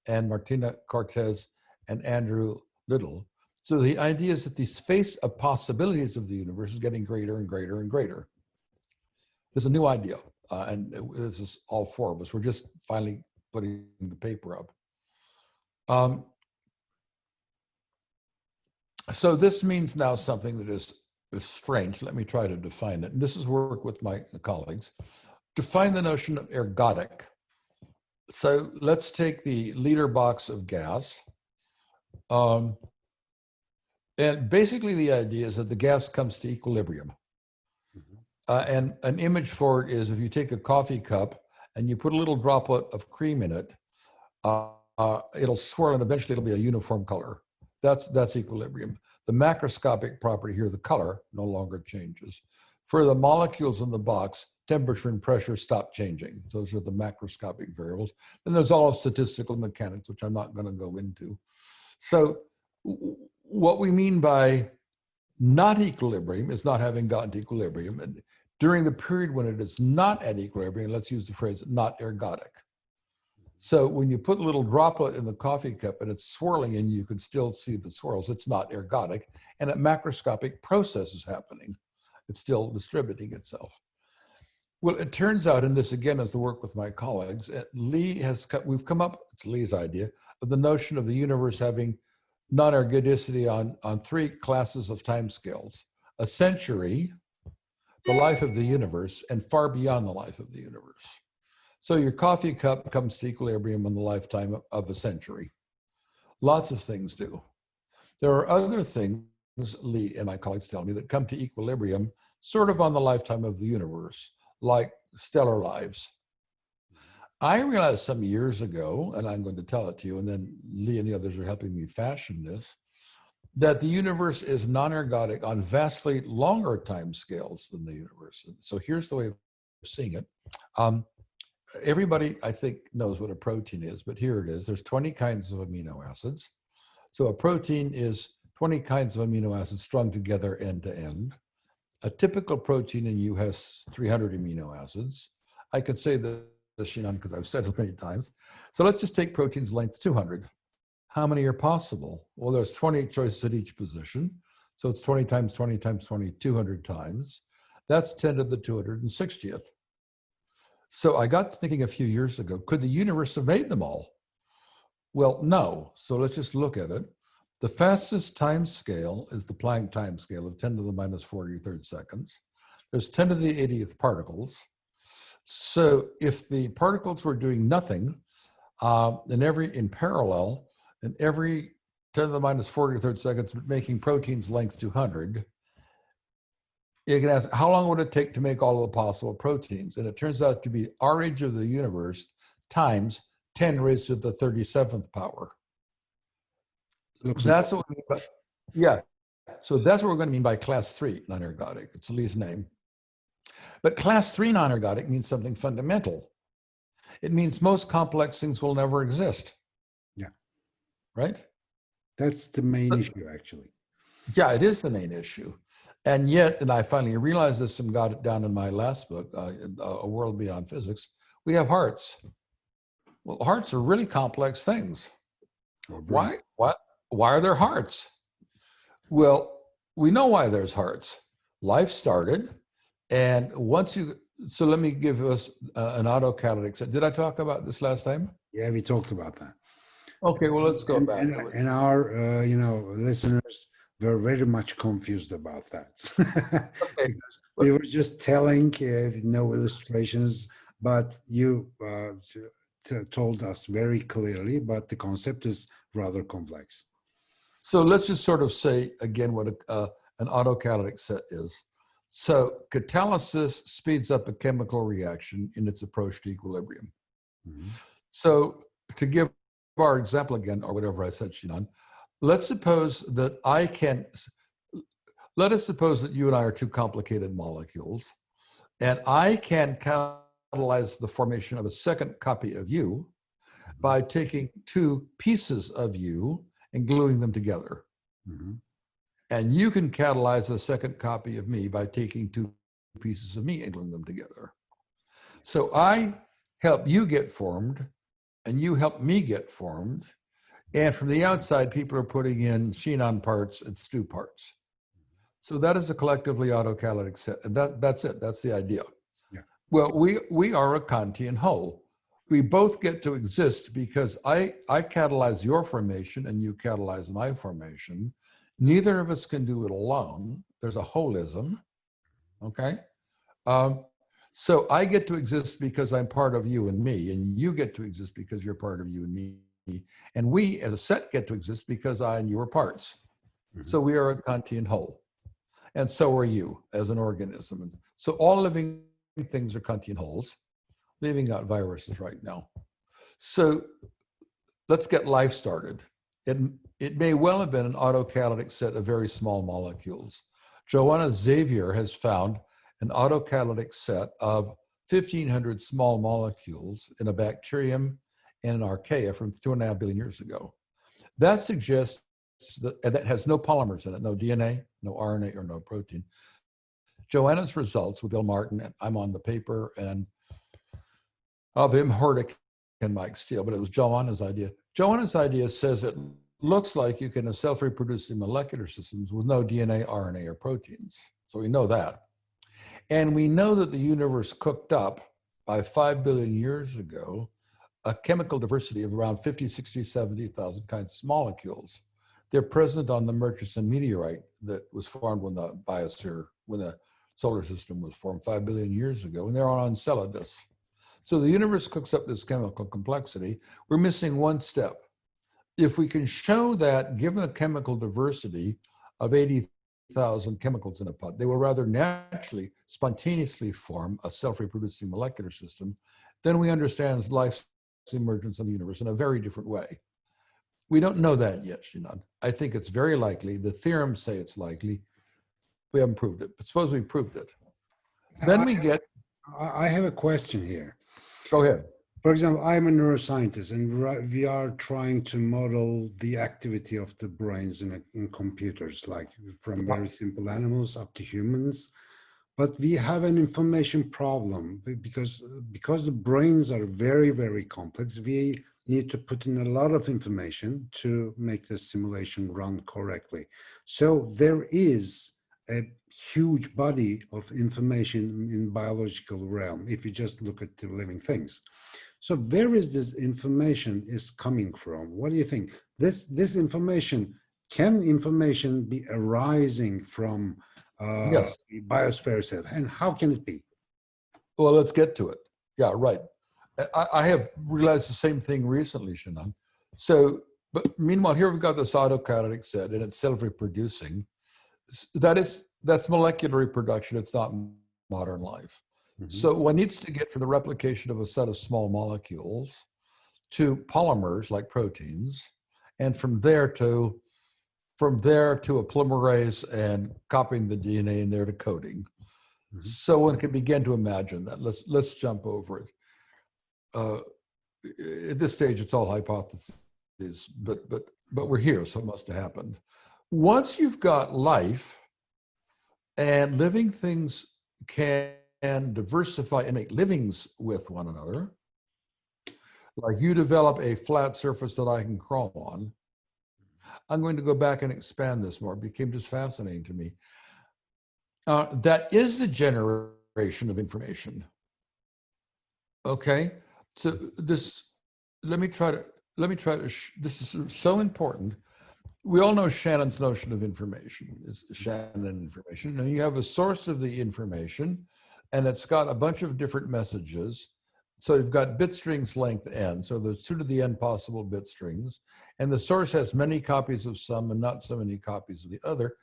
and Marina Cortês and Andrew Liddle. So the idea is that the space of possibilities of the universe is getting greater and greater and greater. There's a new idea, uh, and this is all four of us. We're just finally putting the paper up. Um, so this means now something that is, is strange. Let me try to define it. And this is work with my colleagues. Define the notion of ergodic. So let's take the liter box of gas. Um, and basically the idea is that the gas comes to equilibrium. Uh, and an image for it is if you take a coffee cup and you put a little droplet of cream in it, uh, uh, it'll swirl and eventually it'll be a uniform color. That's, that's equilibrium. The macroscopic property here, the color, no longer changes. For the molecules in the box, temperature and pressure stop changing. Those are the macroscopic variables. And there's all of statistical mechanics, which I'm not going to go into. So what we mean by not equilibrium is not having gotten to equilibrium. And during the period when it is not at equilibrium, let's use the phrase not ergodic. So when you put a little droplet in the coffee cup and it's swirling and you can still see the swirls, it's not ergodic and a macroscopic process is happening. It's still distributing itself. Well, it turns out, and this again is the work with my colleagues, Lee has, cut. we've come up, it's Lee's idea, of the notion of the universe having non-ergodicity on, on three classes of timescales. A century, the life of the universe, and far beyond the life of the universe. So your coffee cup comes to equilibrium in the lifetime of a century. Lots of things do. There are other things, Lee and my colleagues tell me, that come to equilibrium sort of on the lifetime of the universe, like stellar lives. I realized some years ago, and I'm going to tell it to you, and then Lee and the others are helping me fashion this, that the universe is non-ergodic on vastly longer time scales than the universe. So here's the way of seeing it. Um, everybody, I think, knows what a protein is, but here it is. There's 20 kinds of amino acids. So a protein is 20 kinds of amino acids strung together end to end. A typical protein in you has 300 amino acids. I could say this, Shinan, because I've said it many times. So let's just take protein's length 200. How many are possible? Well, there's 28 choices at each position. So it's 20 times 20 times 20, 200 times. That's 10 to the 260th. So I got thinking a few years ago, could the universe have made them all? Well, no. So let's just look at it. The fastest time scale is the Planck time scale of 10 to the minus 43rd seconds. There's 10 to the 80th particles. So if the particles were doing nothing, um, in every in parallel, in every 10 to the minus 43rd seconds, making proteins length 200, you can ask, how long would it take to make all of the possible proteins? And it turns out to be our age of the universe times 10 raised to the 37th power. Looks That's what we mean by, yeah. So that's what we're going to mean by class three non-ergodic. It's Lee's name. But class three non-ergodic means something fundamental. It means most complex things will never exist. Yeah. Right? that's the main But- issue, actually. Yeah, it is the main issue. And yet, and I finally realized this and got it down in my last book, uh, A World Beyond Physics, we have hearts. Well, hearts are really complex things. Brain. Why? What? Why are there hearts? Well, we know why there's hearts. Life started, and once you. So let me give us uh, an autocatalytic set. Did I talk about this last time? Yeah, we talked about that. Okay, well let's go and, back. and, and our, uh, you know, listeners were very much confused about that. Okay, we were just telling, uh, no illustrations, but you uh, told us very clearly. But the concept is rather complex. So let's just sort of say again what a, uh, an autocatalytic set is. So catalysis speeds up a chemical reaction in its approach to equilibrium. Mhm. So to give our example again, or whatever I said, Shinan, let's suppose that I can, let us suppose that you and I are two complicated molecules, and I can catalyze the formation of a second copy of you by taking two pieces of you and gluing them together. Mhm. And you can catalyze a second copy of me by taking two pieces of me and gluing them together. So I help you get formed and you help me get formed. And from the outside, people are putting in Shinan parts and Stu parts. So that is a collectively autocatalytic set. And that, that's it. That's the idea. Yeah. Well, we, we are a Kantian whole. We both get to exist because I, I catalyze your formation and you catalyze my formation. Neither of us can do it alone. There's a holism. Okay. Um, so I get to exist because I'm part of you and me, and you get to exist because you're part of you and me. And we as a set get to exist because I and you are parts. Mm-hmm. So we are a Kantian whole. And so are you as an organism. And so all living things are Kantian wholes, leaving out viruses right now. So let's get life started. It, it may well have been an autocatalytic set of very small molecules. Joana Xavier has found an autocatalytic set of 1,500 small molecules in a bacterium and an archaea from two and a half billion years ago. That suggests that, that has no polymers in it, no DNA, no RNA, or no protein. Joana's results with Bill Martin, and I'm on the paper, and of Wim Hordijk and Mike Steel, but it was Joana's idea. Joana's idea says it looks like you can have self-reproducing molecular systems with no DNA, RNA, or proteins. So we know that. And we know that the universe cooked up by 5 billion years ago a chemical diversity of around 50, 60, 70,000 kinds of molecules. They're present on the Murchison meteorite that was formed when the biosphere, when the solar system was formed 5 billion years ago, and they're on Enceladus. So the universe cooks up this chemical complexity. We're missing one step. If we can show that given a chemical diversity of 80,000 chemicals in a pot, they will rather naturally, spontaneously form a self-reproducing molecular system, then we understand life's emergence in the universe in a very different way. We don't know that yet, Shinan. I think it's very likely. The theorems say it's likely. We haven't proved it, but suppose we proved it. Then we get, I I have a question here. go ahead. for example, I'm a neuroscientist and we are trying to model the activity of the brains in, a- in computers, like from very simple animals up to humans. But we have an information problem because, because the brains are very, very complex. We need to put in a lot of information to make the simulation run correctly. So there is a huge body of information in biological realm if you just look at the living things. So where is this information is coming from? What do you think? This this information can information be arising from uh, Yes. the biosphere itself, and how can it be? Well, let's get to it. Yeah, right. I, I have realized the same thing recently, Shannon. So, but meanwhile, here we've got this autocatalytic set and it's self-reproducing. That is, that's molecular reproduction. It's not modern life. Mhm. So one needs to get from the replication of a set of small molecules to polymers like proteins, and from there to from there to a polymerase and copying the DNA in there to coding. Mhm. So one can begin to imagine that. Let's let's jump over it. Uh, at this stage, it's all hypotheses, but but but we're here, so it must have happened. Once you've got life, and living things can diversify and make livings with one another, like you develop a flat surface that I can crawl on. I'm going to go back and expand this more. It became just fascinating to me. Uh, that is the generation of information. Okay, so this, let me try to, let me try to, this is so important. We all know Shannon's notion of information, is Shannon information. Now you have a source of the information and it's got a bunch of different messages. So you've got bit strings length n, so there's two to the n possible bit strings, and the source has many copies of some and not so many copies of the other,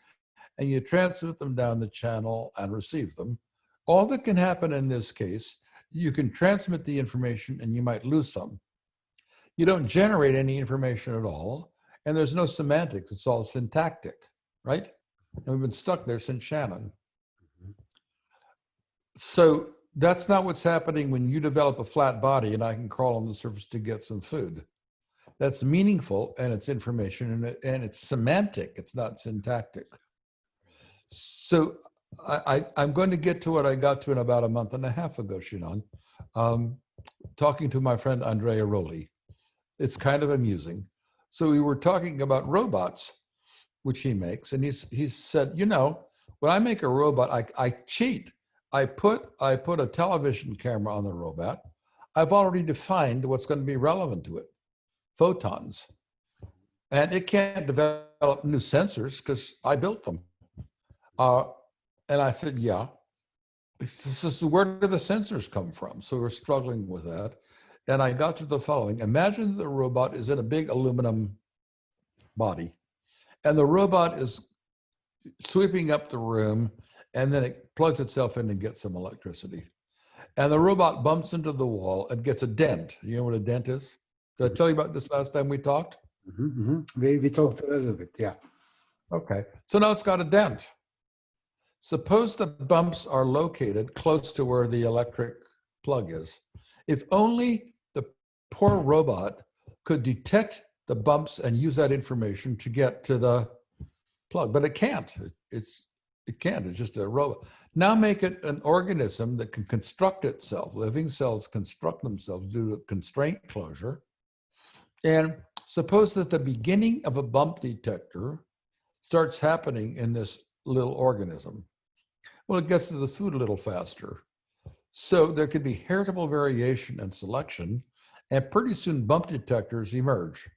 and you transmit them down the channel and receive them. All that can happen in this case, you can transmit the information and you might lose some. You don't generate any information at all, and there's no semantics, it's all syntactic, right? And we've been stuck there since Shannon. Mm-hmm. So that's not what's happening when you develop a flat body and I can crawl on the surface to get some food. That's meaningful and it's information and, it, and it's semantic, it's not syntactic. So I, am going to get to what I got to in about a month and a half ago, Shinon, um, talking to my friend Andrea Roli. It's kind of amusing. So we were talking about robots, which he makes, and he's, he said, you know, when I make a robot, I, I cheat. I put I put a television camera on the robot. I've already defined what's going to be relevant to it, photons, and it can't develop new sensors because I built them. Uh, and I said, yeah. It's just, where do the sensors come from? So we're struggling with that. And I got to the following: Imagine the robot is in a big aluminum body, and the robot is sweeping up the room and then it plugs itself in and gets some electricity. And the robot bumps into the wall and gets a dent. You know what a dent is? Did I tell you about this last time we talked? Mhm, mhm. We, we talked a little bit, yeah. Okay. So now it's got a dent. Suppose the bumps are located close to where the electric plug is. If only the poor robot could detect the bumps and use that information to get to the plug, but it can't. It- It's it can't. It's just a robot. Now make it an organism that can construct itself. Living cells construct themselves due to constraint closure. And suppose that the beginning of a bump detector starts happening in this little organism. Well, it gets to the food a little faster. So there could be heritable variation and selection, and pretty soon bump detectors emerge.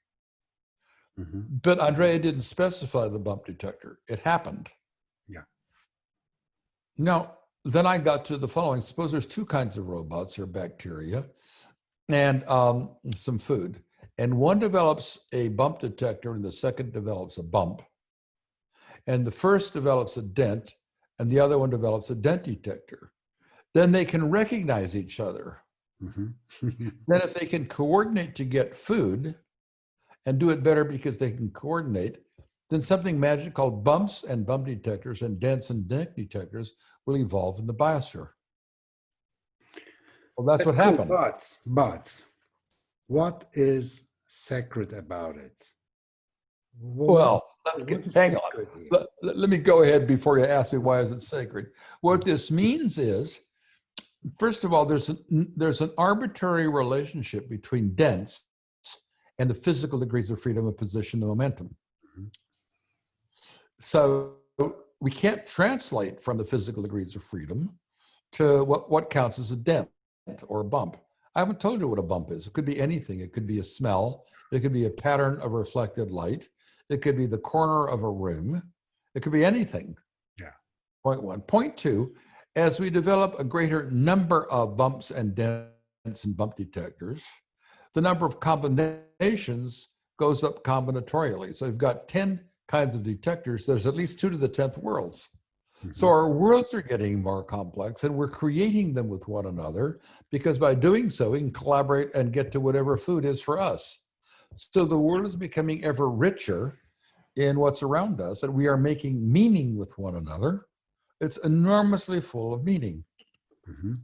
Mhm. But Andrea didn't specify the bump detector. It happened. Now, then I got to the following. Suppose there's two kinds of robots or bacteria and um, some food. And one develops a bump detector and the second develops a bump. And the first develops a dent and the other one develops a dent detector. Then they can recognize each other. Mhm. Then if they can coordinate to get food and do it better because they can coordinate, then something magic called bumps and bump detectors and dents and dent detectors will evolve in the biosphere. Well, that's what Cool, happened. But, but what is sacred about it? What- Well, let's get, hang on. Let, let- me go ahead before you ask me why is it sacred. What this means is, first of all, there's an, there's an arbitrary relationship between dense and the physical degrees of freedom of position and momentum. So we can't translate from the physical degrees of freedom to what, what counts as a dent or a bump. I haven't told you what a bump is. It could be anything. It could be a smell. It could be a pattern of reflected light. It could be the corner of a room. It could be anything. Yeah. Point one. Point two, as we develop a greater number of bumps and dents and bump detectors, the number of combinations goes up combinatorially. So you've got 10 kinds of detectors. There's at least two to the 10th worlds. So Mhm. our worlds are getting more complex and we're creating them with one another because by doing so, we can collaborate and get to whatever food is for us. So the world is becoming ever richer in what's around us and we are making meaning with one another. It's enormously full of meaning. Mhm.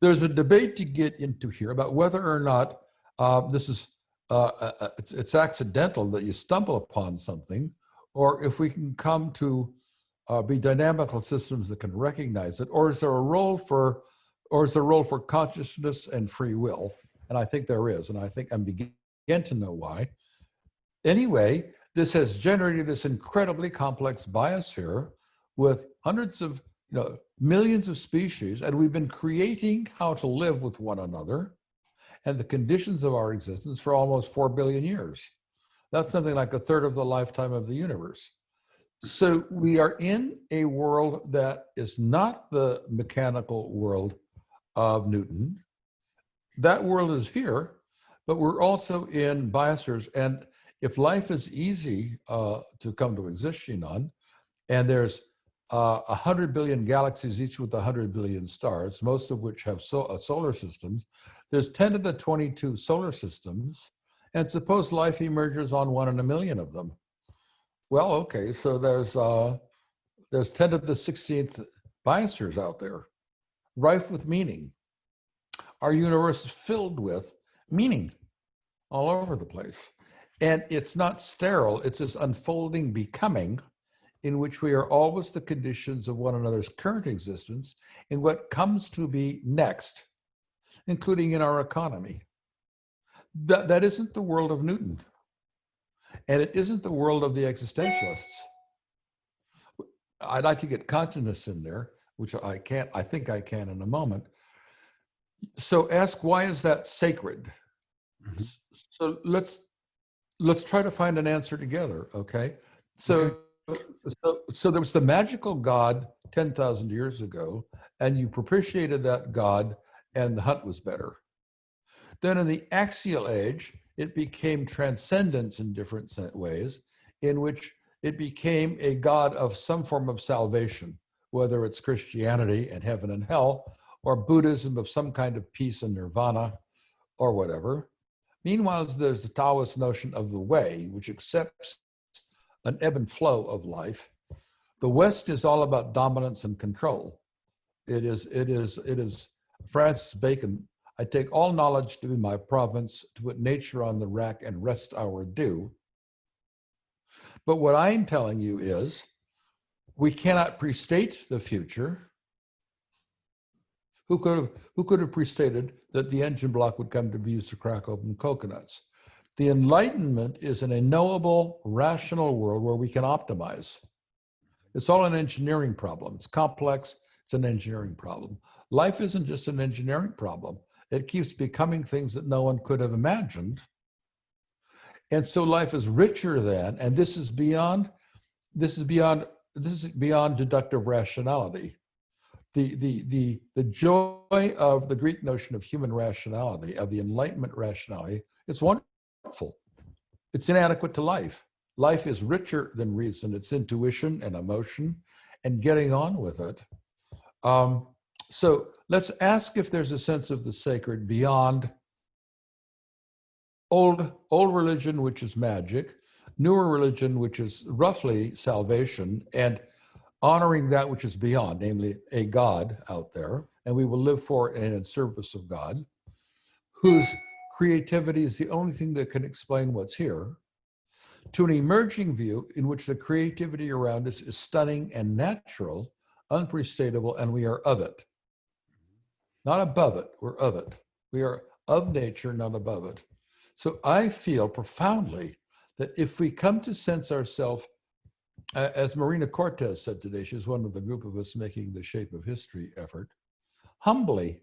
There's a debate to get into here about whether or not uh, this is uh, uh, uh, it's, it's accidental that you stumble upon something, or if we can come to uh, be dynamical systems that can recognize it, or is there a role for, or is there a role for consciousness and free will? And I think there is, and I think I'm beginning to know why. Anyway, this has generated this incredibly complex biosphere with hundreds of, you know, millions of species, and we've been creating how to live with one another and the conditions of our existence for almost 4 billion years. That's something like a third of the lifetime of the universe. So we are in a world that is not the mechanical world of Newton. That world is here, but we're also in biospheres. And if life is easy uh, to come to exist, Shinon, and there's uh, 100 billion galaxies, each with a 100 billion stars, most of which have so, uh, solar systems, there's 10 to the 22 solar systems, and suppose life emerges on one in a million of them. Well, okay, so there's uh, there's 10 to the 16th biospheres out there, rife with meaning. Our universe is filled with meaning all over the place. And it's not sterile, it's this unfolding becoming in which we are always the conditions of one another's current existence in what comes to be next, including in our economy. That, that isn't the world of Newton. And it isn't the world of the existentialists. I'd like to get consciousness in there, which I can't, I think I can in a moment. So ask, why is that sacred? Mhm. So let's, let's try to find an answer together, okay? So, so, so there was the magical God 10,000 years ago, and you propitiated that God, and the hunt was better. Then in the axial age, it became transcendence in different ways, in which it became a God of some form of salvation, whether it's Christianity and heaven and hell, or Buddhism of some kind of peace and nirvana, or whatever. Meanwhile, there's the Taoist notion of the way, which accepts an ebb and flow of life. The West is all about dominance and control. It is, it is, it is Francis Bacon. I take all knowledge to be my province, to put nature on the rack and rest our due. But what I'm telling you is we cannot prestate the future. Who could have who could have prestated that the engine block would come to be used to crack open coconuts? The Enlightenment is in a knowable, rational world where we can optimize. It's all an engineering problem. It's complex. It's an engineering problem. Life isn't just an engineering problem. It keeps becoming things that no one could have imagined. And so life is richer than, and this is beyond, this is beyond, this is beyond deductive rationality. The, the, the, the joy of the Greek notion of human rationality, of the Enlightenment rationality, it's wonderful. It's inadequate to life. Life is richer than reason. It's intuition and emotion and getting on with it. Um, so let's ask if there's a sense of the sacred beyond old, old religion, which is magic, newer religion, which is roughly salvation, and honoring that which is beyond, namely a God out there, and we will live for and in service of God, whose creativity is the only thing that can explain what's here, to an emerging view in which the creativity around us is stunning and natural, unprecedable, and we are of it. Not above it, we're of it. We are of nature, not above it. So I feel profoundly that if we come to sense ourselves, as Marina Cortês said today, she's one of the group of us making the Shape of History effort, humbly,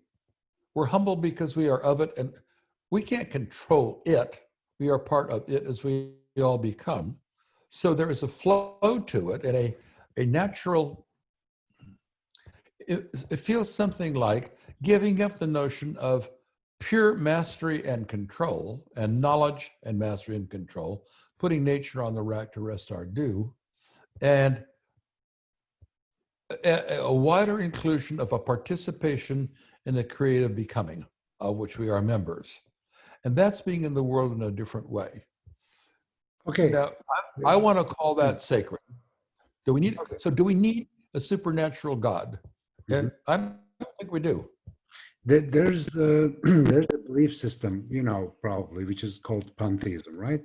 we're humble because we are of it and we can't control it. We are part of it as we all become. So there is a flow to it and a, a natural, it, it feels something like giving up the notion of pure mastery and control and knowledge and mastery and control, putting nature on the rack to rest our due, and a, a, wider inclusion of a participation in the creative becoming of which we are members. And that's being in the world in a different way. Okay. Now, I, I want to call that mm. sacred. Do we need, so do we need a supernatural God? And mm-hmm. I don't think we do. There's a, there's a belief system, you know, probably, which is called pantheism, right?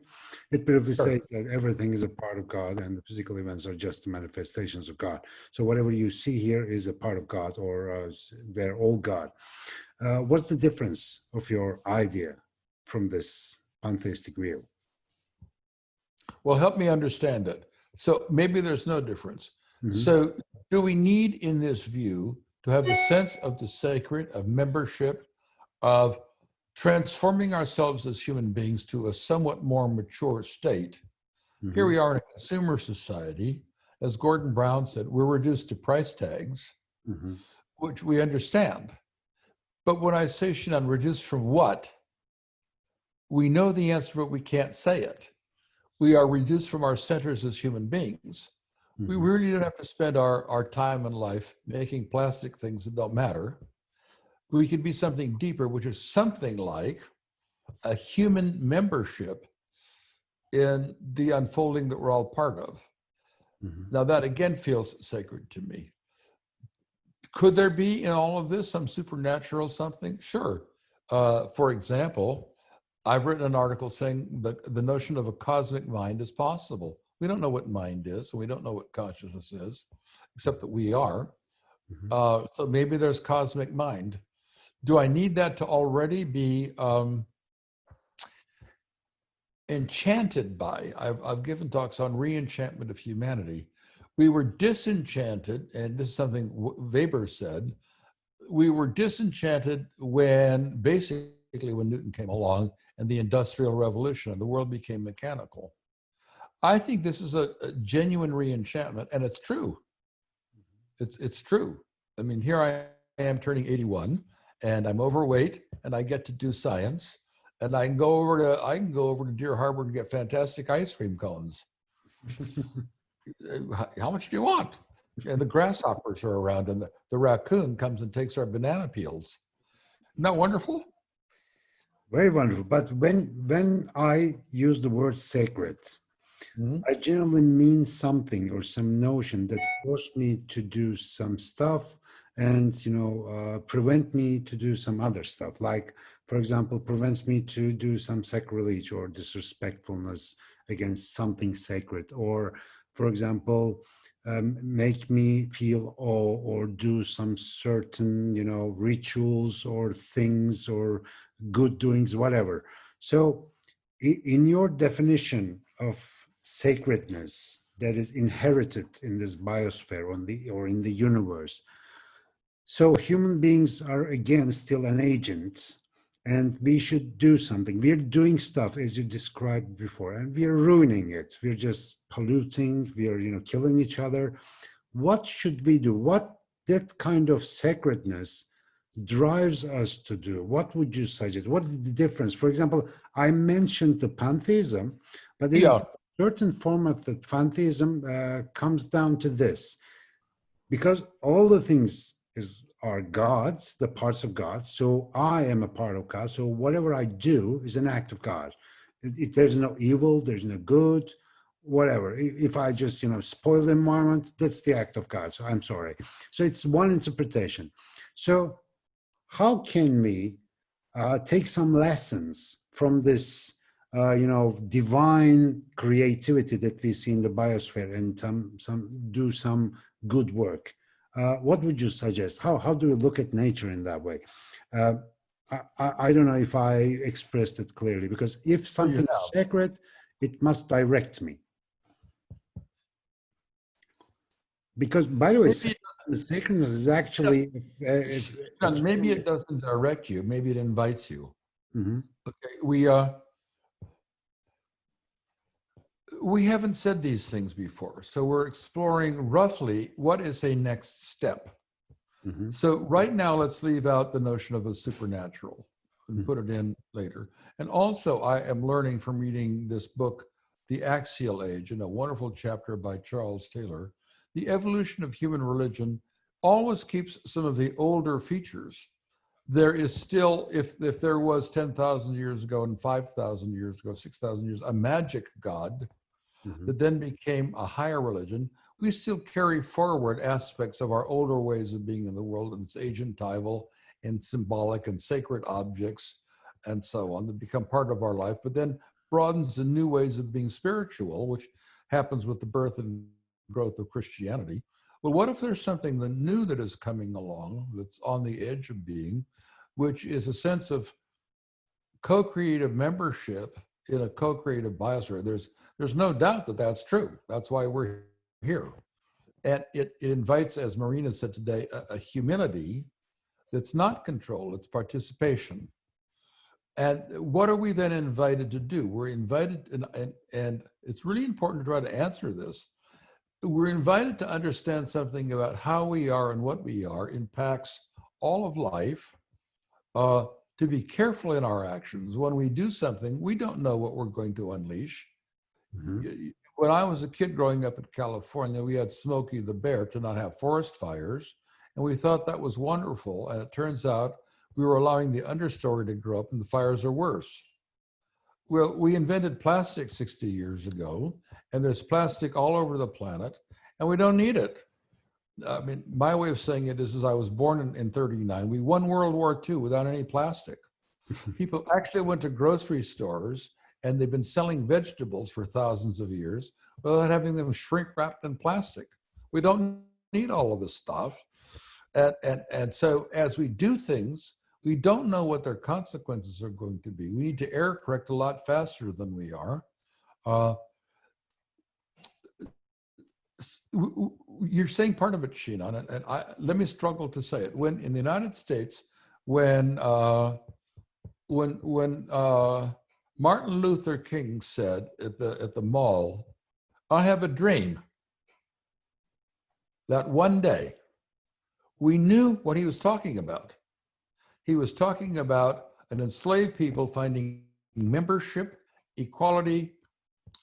It basically sure. says that everything is a part of God and the physical events are just manifestations of God. So whatever you see here is a part of God or uh, they're all God. Uh, what's the difference of your idea from this pantheistic view? Well, help me understand it. So maybe there's no difference. Mm -hmm. So do we need in this view to have a sense of the sacred, of membership, of transforming ourselves as human beings to a somewhat more mature state. Mm -hmm. Here we are in a consumer society. As Gordon Brown said, we're reduced to price tags, mm -hmm. which we understand. But when I say, Shannon, reduced from what? We know the answer, but we can't say it. We are reduced from our centers as human beings. We mm-hmm. really don't have to spend our, our time in life making plastic things that don't matter. We could be something deeper, which is something like a human membership in the unfolding that we're all part of. Mm -hmm. Now that again feels sacred to me. Could there be in all of this some supernatural something? Sure. Uh, for example, I've written an article saying that the notion of a cosmic mind is possible. We don't know what mind is, and we don't know what consciousness is, except that we are. Mm -hmm. uh, so maybe there's cosmic mind. Do I need that to already be um, enchanted by? I've, I've given talks on re-enchantment of humanity. We were disenchanted, and this is something Weber said, we were disenchanted when basically when Newton came along and the Industrial Revolution and the world became mechanical. I think this is a, a genuine re-enchantment, and it's true. Mm-hmm. It's it's true. I mean, here I am turning 81, and I'm overweight, and I get to do science, and I can go over to I can go over to Deer Harbor and get fantastic ice cream cones. How much do you want? And the grasshoppers are around, and the, the raccoon comes and takes our banana peels. Isn't that wonderful? Very wonderful. But when when I use the word sacred, Mm -hmm. I generally mean something or some notion that forced me to do some stuff and, you know, uh, prevent me to do some other stuff. Like, for example, prevents me to do some sacrilege or disrespectfulness against something sacred. Or, for example, um, make me feel awe or do some certain, you know, rituals or things or good doings, whatever. So in your definition of sacredness that is inherited in this biosphere on the, or in the universe. So human beings are again still an agent and we should do something. We're doing stuff as you described before and we're ruining it. We're just polluting, we're you know killing each other. What should we do? What that kind of sacredness drives us to do? What would you suggest? What is the difference? For example, I mentioned the pantheism, but yeah certain form of the pantheism uh, comes down to this. Because all the things is are gods the parts of god so i am a part of god so whatever i do is an act of god. If there's no evil there's no good whatever. If i just you know spoil the environment that's the act of god so i'm sorry. So it's one interpretation. So how can we uh, take some lessons from this, uh, you know, divine creativity that we see in the biosphere and some, some do some good work. Uh, what would you suggest? How, how do you look at nature in that way? Uh, I, I, don't know if I expressed it clearly because if something is sacred, it must direct me. Because by the way, the sacredness is actually. uh, if- maybe it doesn't direct you, maybe it invites you. Mhm. Okay, we, uh, we haven't said these things before, so we're exploring roughly what is a next step. Mhm. So right now, let's leave out the notion of a supernatural and Mhm. put it in later. And also, I am learning from reading this book, The Axial Age, in a wonderful chapter by Charles Taylor. The evolution of human religion always keeps some of the older features. There is still, if, if there was 10,000 years ago and 5,000 years ago, 6,000 years, a magic god Mhm. that then became a higher religion, we still carry forward aspects of our older ways of being in the world, and it's agentival and symbolic and sacred objects and so on that become part of our life, but then broadens the new ways of being spiritual, which happens with the birth and growth of Christianity. Well, what if there's something the new that is coming along that's on the edge of being, which is a sense of co-creative membership in a co-creative biosphere? There's there's no doubt that that's true. That's why we're here. And it, it invites, as Marina said today, a, a that's not control, it's participation. And what are we then invited to do? We're invited, and, and, and it's really important to try to answer this. We're invited to understand something about how we are and what we are impacts all of life, uh, to be careful in our actions. When we do something, we don't know what we're going to unleash Mhm. when I was a kid growing up in California, we had Smokey the Bear to not have forest fires. And we thought that was wonderful. And it turns out we were allowing the understory to grow up and the fires are worse. Well, we invented plastic 60 years ago, and there's plastic all over the planet, and we don't need it. I mean, my way of saying it is, is I was born in, in 39. We won World War II without any plastic. People actually went to grocery stores and they've been selling vegetables for thousands of years without having them shrink wrapped in plastic. We don't need all of this stuff. And, and, and so as we do things, we don't know what their consequences are going to be. We need to error correct a lot faster than we are. Uh, s- w- w- you're saying part of it, Shinon, and, and I, let me struggle to say it. When in the United States, when uh, when when uh, Martin Luther King said at the at the mall, "I have a dream that one day," we knew what he was talking about. He was talking about an enslaved people finding membership, equality,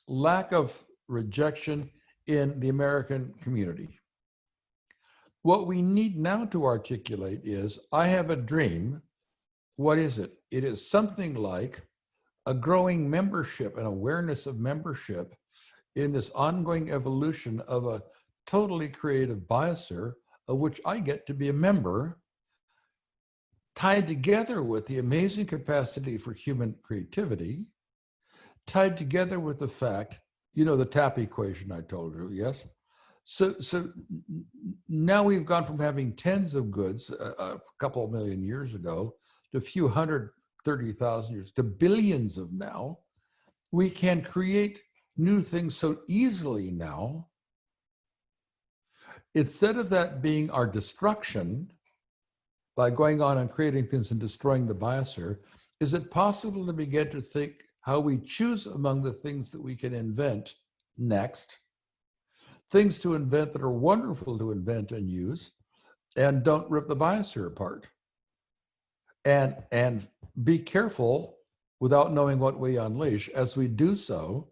lack of rejection in the American community. What we need now to articulate is I have a dream. What is it? It is something like a growing membership and awareness of membership in this ongoing evolution of a totally creative biosphere of which I get to be a member, tied together with the amazing capacity for human creativity, tied together with the fact, you know, the TAP equation I told you, yes? So, so now we've gone from having tens of goods a, a couple million years ago to a few hundred, 30,000 years to billions of now. We can create new things so easily now. Instead of that being our destruction by going on and creating things and destroying the biosphere, is it possible to begin to think how we choose among the things that we can invent next? Things to invent that are wonderful to invent and use and don't rip the biosphere apart. And, and be careful without knowing what we unleash. As we do so,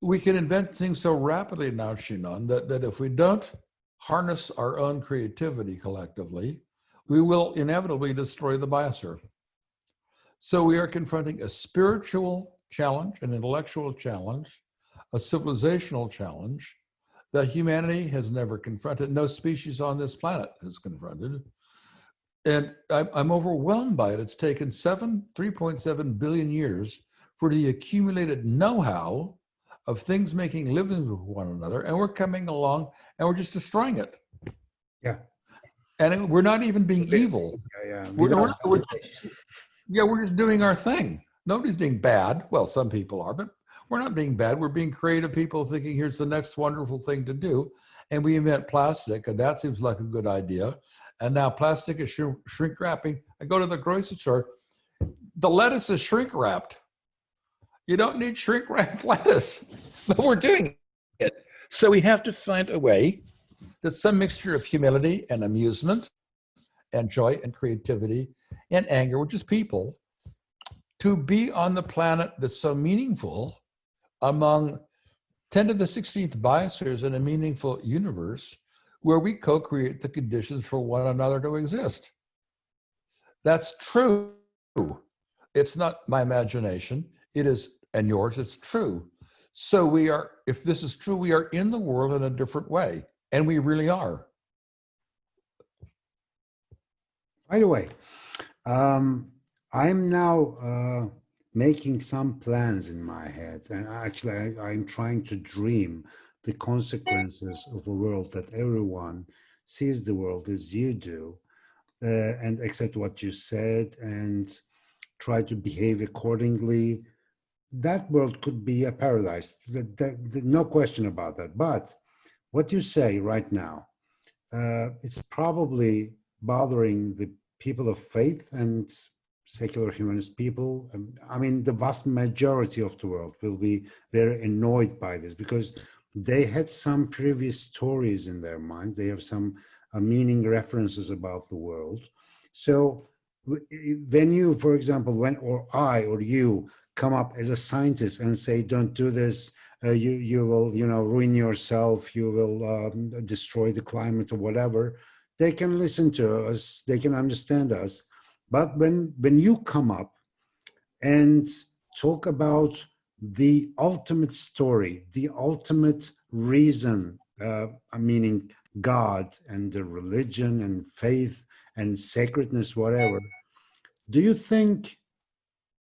we can invent things so rapidly now, Shinon, that, that if we don't harness our own creativity collectively, we will inevitably destroy the biosphere. So we are confronting a spiritual challenge, an intellectual challenge, a civilizational challenge that humanity has never confronted. No species on this planet has confronted. and I'm, overwhelmed by it. It's taken seven, 3.7 billion years for the accumulated know-how of things making livings with one another, and we're coming along and we're just destroying it. Yeah. And it- we're not even being evil. Yeah, yeah. We're, we're- we're- hesitation. Yeah, we're just doing our thing. Nobody's being bad. Well, some people are, but we're not being bad. We're being creative people thinking here's the next wonderful thing to do. And we invent plastic, and that seems like a good idea. And now plastic is shrink, wrapping. I go to the grocery store, the lettuce is shrink wrapped. You don't need shrink wrapped lettuce, but we're doing it. So we have to find a way that some mixture of humility and amusement and joy and creativity and anger, which is people, to be on the planet that's so meaningful among 10 to the 16th biospheres in a meaningful universe where we co-create the conditions for one another to exist. That's true. It's not my imagination. It is, and yours, it's true. So we are, if this is true, we are in the world in a different way. And we really are. By the way, um, I'm now uh, making some plans in my head, and actually, I, I'm trying to dream the consequences of a world that everyone sees the world as you do, uh, and accept what you said and try to behave accordingly. That world could be a paradise. No question about that. But what you say right now, uh, it's probably bothering the people of faith and secular humanist people. I mean, the vast majority of the world will be very annoyed by this because they had some previous stories in their minds. They have some uh, meaning references about the world. So when you, for example, when or I or you come up as a scientist and say, "Don't do this," uh, you you will you know ruin yourself. You will um, destroy the climate or whatever. They can listen to us. They can understand us. But when when you come up and talk about the ultimate story, the ultimate reason, uh, meaning God and the religion and faith and sacredness, whatever, do you think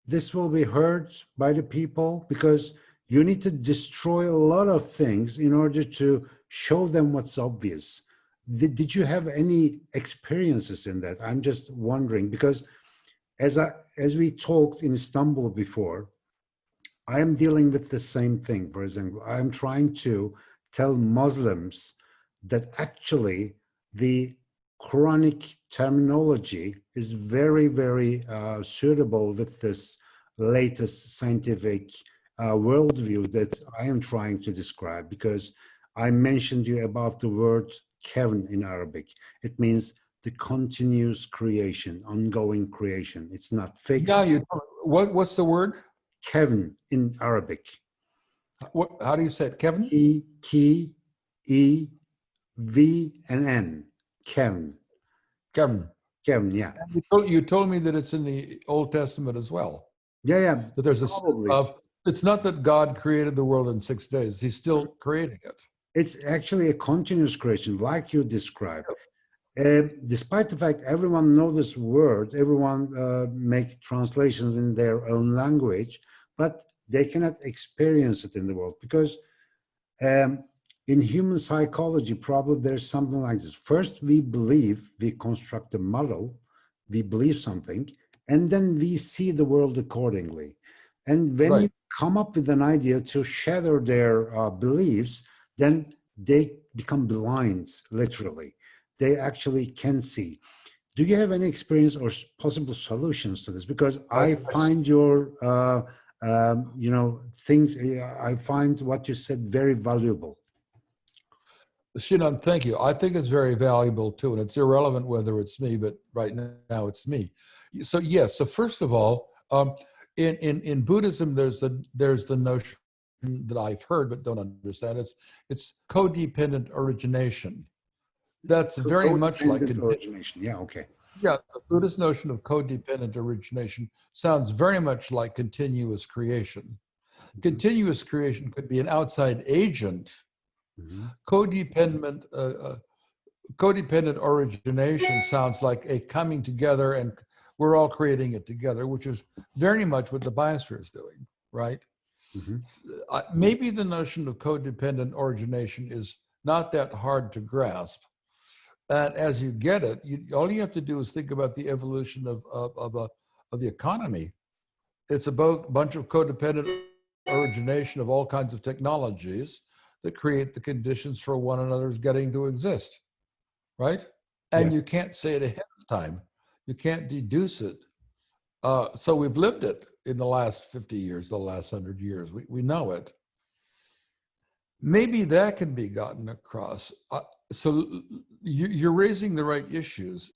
this will be heard by the people? Because you need to destroy a lot of things in order to show them what's obvious. Did, did you have any experiences in that? I'm just wondering because as I as we talked in Istanbul before, I am dealing with the same thing. For example, I am trying to tell Muslims that actually the Quranic terminology is very, very uh, suitable with this latest scientific uh, worldview that I am trying to describe because I mentioned you about the word Kevin in Arabic. It means the continuous creation, ongoing creation. It's not fixed. Now you, what, what's the word? Kevin in Arabic. What, how do you say it, Kevin? E, K, E, V, and N. Kevin. Kevin. Kevin, yeah. You told, you told me that it's in the Old Testament as well. Yeah, yeah. That there's a of. It's not that God created the world in six days. He's still creating it. It's actually a continuous creation, like you described. Uh, despite the fact everyone knows this word, everyone uh, make translations in their own language, but they cannot experience it in the world because um, in human psychology, probably there's something like this. First, we believe, we construct a model, we believe something, and then we see the world accordingly. And when Right. you come up with an idea to shatter their uh, beliefs, then they become blind, literally. They actually can see. Do you have any experience or possible solutions to this? Because I find your, uh, um, you know, things, I find what you said very valuable. Shinan, thank you. I think it's very valuable too, and it's irrelevant whether it's me, but right now it's me. So yes. So first of all, um, in in in Buddhism, there's the there's the notion that I've heard but don't understand. It's it's codependent origination. That's very much like origination. Yeah, okay. yeah. The Buddhist notion of codependent origination sounds very much like continuous creation. Continuous creation could be an outside agent Mhm. codependent uh, uh, codependent origination sounds like a coming together and we're all creating it together, which is very much what the biosphere is doing, right? Mhm. Uh, maybe the notion of codependent origination is not that hard to grasp. And as you get it, you, all you have to do is think about the evolution of, of, of, the, of the economy. It's about a bunch of codependent origination of all kinds of technologies that create the conditions for one another's getting to exist, right? And Yeah. you can't say it ahead of time. You can't deduce it. Uh, so we've lived it in the last 50 years, the last 100 years. We, we know it. Maybe that can be gotten across. Uh, so you, you're raising the right issues.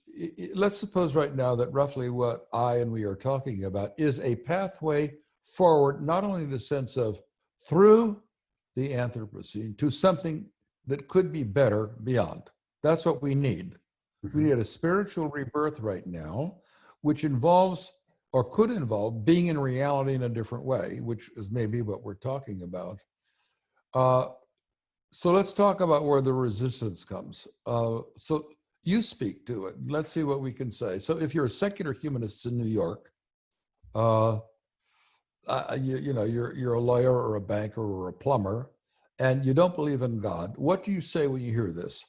Let's suppose right now that roughly what I and we are talking about is a pathway forward, not only in the sense of through the Anthropocene to something that could be better beyond. That's what we need. We Mhm. need a spiritual rebirth right now, which involves or could involve being in reality in a different way, which is maybe what we're talking about. Uh, so let's talk about where the resistance comes. Uh, so you speak to it. Let's see what we can say. So if you're a secular humanist in New York, uh, you, you know, you're, you're a lawyer or a banker or a plumber, and you don't believe in God, what do you say when you hear this?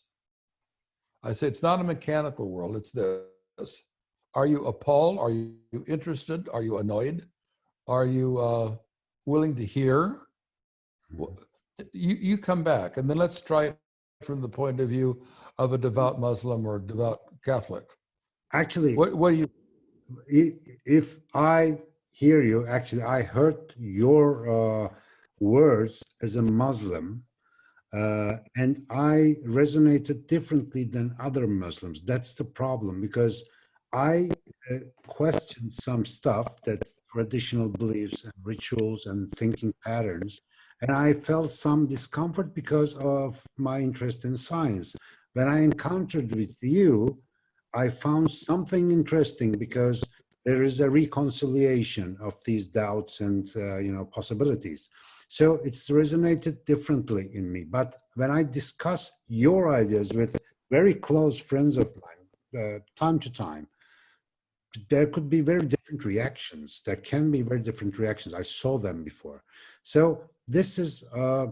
I say it's not a mechanical world, it's this. Are you appalled? Are you interested? Are you annoyed? Are you uh, willing to hear? You, you come back, and then let's try it from the point of view of a devout Muslim or devout Catholic. Actually, What, what do you, if I hear you, actually, I heard your uh, words as a Muslim, uh, and I resonated differently than other Muslims. That's the problem because I uh, questioned some stuff that traditional beliefs and rituals and thinking patterns, and I felt some discomfort because of my interest in science. When I encountered with you, I found something interesting because there is a reconciliation of these doubts and uh, you know possibilities. So it's resonated differently in me. But when I discuss your ideas with very close friends of mine, uh, time to time, there could be very different reactions. There can be very different reactions. I saw them before. So this is uh,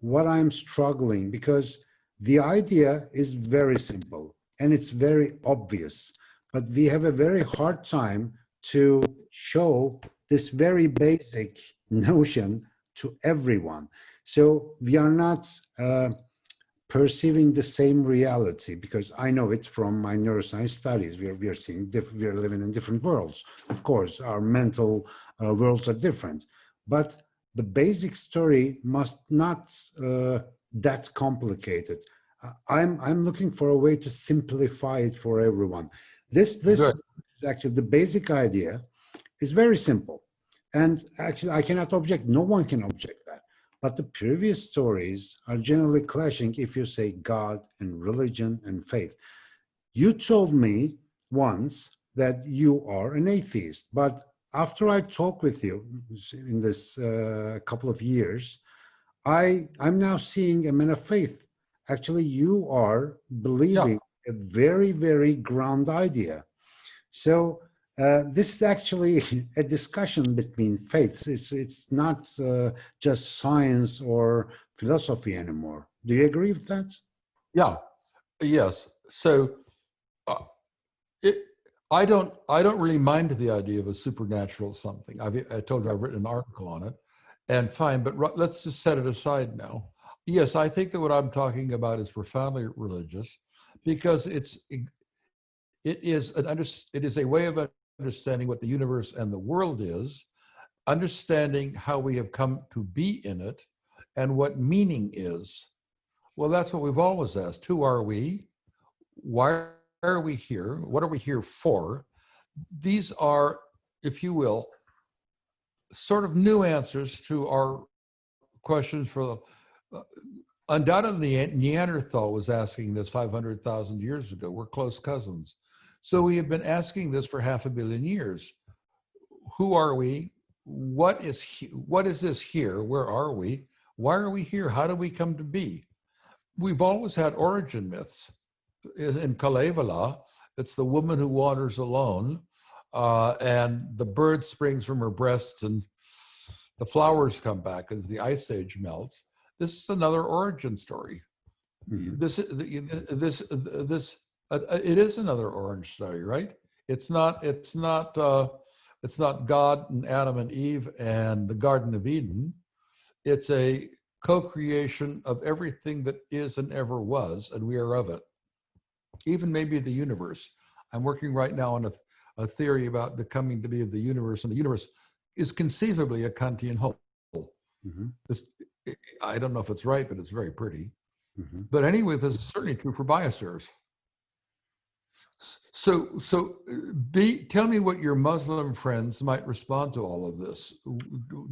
what I'm struggling because the idea is very simple and it's very obvious, but we have a very hard time to show this very basic notion to everyone. So we are not uh, perceiving the same reality because I know it from my neuroscience studies. We are, we are seeing, diff- we are living in different worlds. Of course, our mental uh, worlds are different, but the basic story must not uh, that complicated. I'm I'm looking for a way to simplify it for everyone. This this Good. is actually the basic idea is very simple, and actually I cannot object. No one can object. But the previous stories are generally clashing if you say God and religion and faith. You told me once that you are an atheist, but after I talk with you in this uh, couple of years, I I'm now seeing a man of faith. Actually, you are believing a very very ground idea. So uh, this is actually a discussion between faiths. It's it's not uh, just science or philosophy anymore. Do you agree with that? yeah, yes. So uh, it, I don't, I don't really mind the idea of a supernatural something. I've, I told you I've written an article on it and fine, but let's just set it aside now. Yes, I think that what I'm talking about is profoundly religious because it's, it is an under, it is a way of understanding what the universe and the world is, understanding how we have come to be in it and what meaning is. Well, that's what we've always asked. Who are we? Why are we here? What are we here for? These are, if you will, sort of new answers to our questions for uh, undoubtedly Neanderthal was asking this 500,000 years ago. We're close cousins. So we have been asking this for half a billion years. Who are we? What is he, what is this here? Where are we? Why are we here? How do we come to be? We've always had origin myths. in Kalevala, it's the woman who wanders alone, uh, and the bird springs from her breasts, and the flowers come back as the ice age melts. This is another origin story. Mhm. This this this uh, it is another orange story, right? It's not it's not uh, it's not God and Adam and Eve and the Garden of Eden. It's a co-creation of everything that is and ever was, and we are of it. Even maybe the universe. I'm working right now on a, a theory about the coming to be of the universe, and the universe is conceivably a Kantian whole. Mhm. This, I don't know if it's right, but it's very pretty. Mhm. But anyway, this is certainly true for biospheres. So, so be tell me what your Muslim friends might respond to all of this.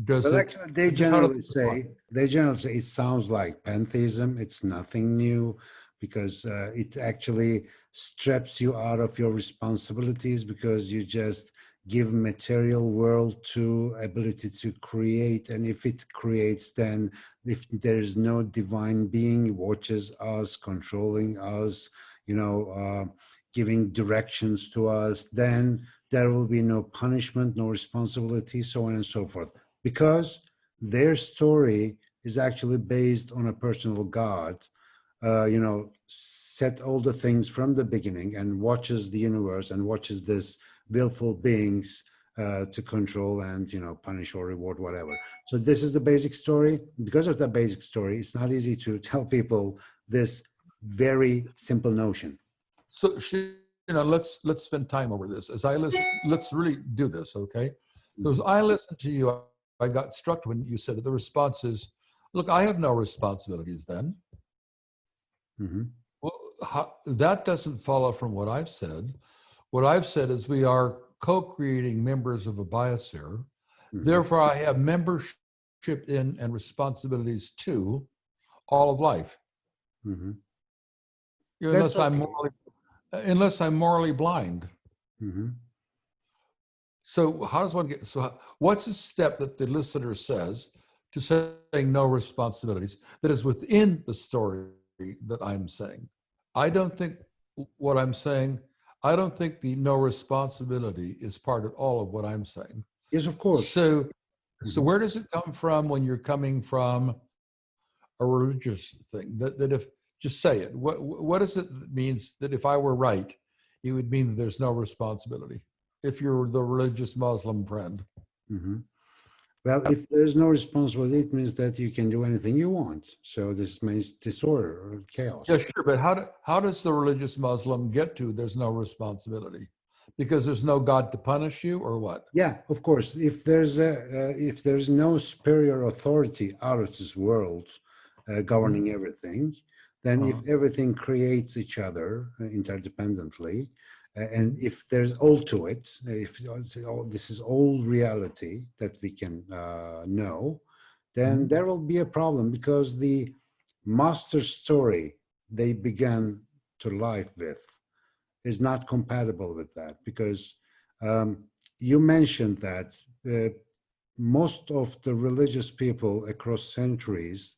Does Well, it? actually, they generally say they generally say it sounds like pantheism. It's nothing new because uh, it actually strips you out of your responsibilities because you just give material world to ability to create and if it creates then if there is no divine being watches us controlling us you know uh, giving directions to us then there will be no punishment no responsibility so on and so forth. Because their story is actually based on a personal god uh, you know set all the things from the beginning and watches the universe and watches this willful beings uh, to control and you know punish or reward whatever. So this is the basic story. Because of that basic story it's not easy to tell people this very simple notion So she, you know, let's let's spend time over this. As I listen, let's really do this, okay? So as I listened to you, I got struck when you said that the response is, "Look, I have no responsibilities." Then, Mhm. well, how, that doesn't follow from what I've said. What I've said is we are co-creating members of a biosphere. Mhm. Therefore, I have membership in and responsibilities to all of life. Mhm. You know, That's unless I'm okay. morally, unless I'm morally blind. Mhm. So how does one get, so what's the step that the listener says to saying no responsibilities that is within the story that I'm saying? I don't think what I'm saying, I don't think the no responsibility is part at all of what I'm saying. yes of course So, so Mhm. where does it come from when you're coming from a religious thing? That, that if, just say it, what, what does it means that if I were right, it would mean that there's no responsibility? If you're the religious Muslim friend. Mhm. Well, if there's no responsibility, it means that you can do anything you want. So this means disorder or chaos. Yeah, sure, but how, do, how does the religious Muslim get to there's no responsibility? Because there's no God to punish you or what? Yeah, of course. If there's a uh, if there's no superior authority out of this world uh, governing everything, then if Uh-huh. everything creates each other uh, interdependently, uh, and if there's all to it, if all- this is all reality that we can uh, know, then Mhm. there will be a problem because the master story they began to life with is not compatible with that because um, you mentioned that uh, most of the religious people across centuries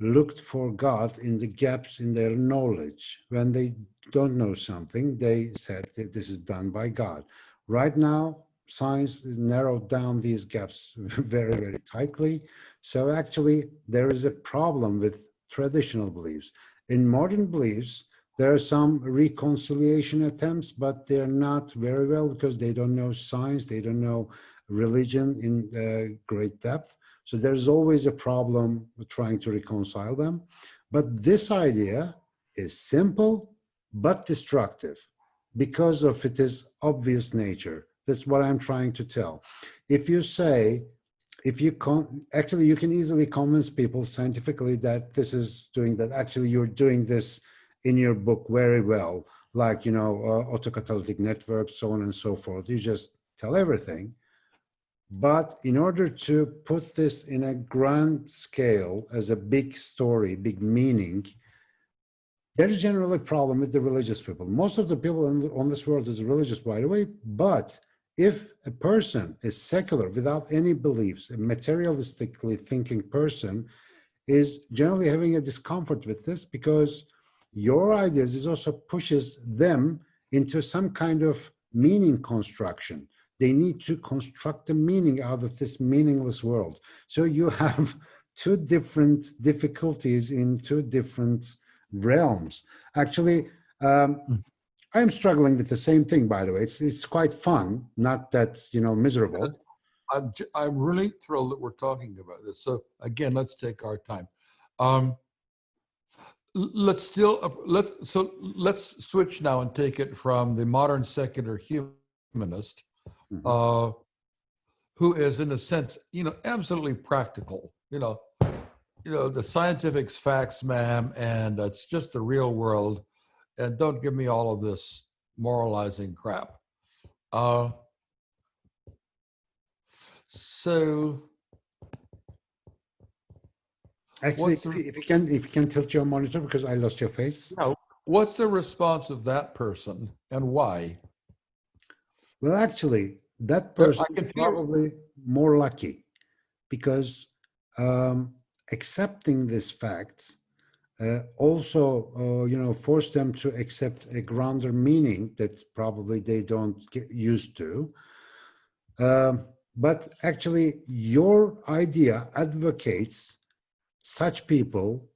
looked for God in the gaps in their knowledge. When they don't know something, they said this is done by God. Right now, science narrowed down these gaps very, very tightly. So actually, there is a problem with traditional beliefs. In modern beliefs, there are some reconciliation attempts, but they're not very well because they don't know science, they don't know religion in uh, great depth. So there's always a problem with trying to reconcile them. But this idea is simple but destructive because of its obvious nature. That's what I'm trying to tell. If you say, if you con actually you can easily convince people scientifically that this is doing that actually you're doing this in your book very well like you know uh, autocatalytic networks so on and so forth you just tell everything but in order to put this in a grand scale as a big story big meaning there's generally a problem with the religious people most of the people in, on this world is religious by the way but if a person is secular without any beliefs, a materialistically thinking person is generally having a discomfort with this because your ideas is also pushes them into some kind of meaning construction. They need to construct a meaning out of this meaningless world. So you have two different difficulties in two different realms. Actually, um, Hmm. I'm struggling with the same thing, by the way. It's, it's quite fun, not that, you know, miserable. I'm, j- I'm really thrilled that we're talking about this. So again, let's take our time. Um, let's still, uh, let's, so let's switch now and take it from the modern secular humanist, Mhm. uh, who is in a sense, you know, absolutely practical, you know, you know, the scientific's facts, ma'am, and it's just the real world. And don't give me all of this moralizing crap. Uh, so Actually, if the- you, if you can, if you can tilt your monitor because I lost your face. No. what's the response of that person and why? Well, actually, that person is probably more lucky because um, accepting this fact uh, also, uh, you know, force them to accept a grander meaning that probably they don't get used to. Um, but actually, your idea advocates such people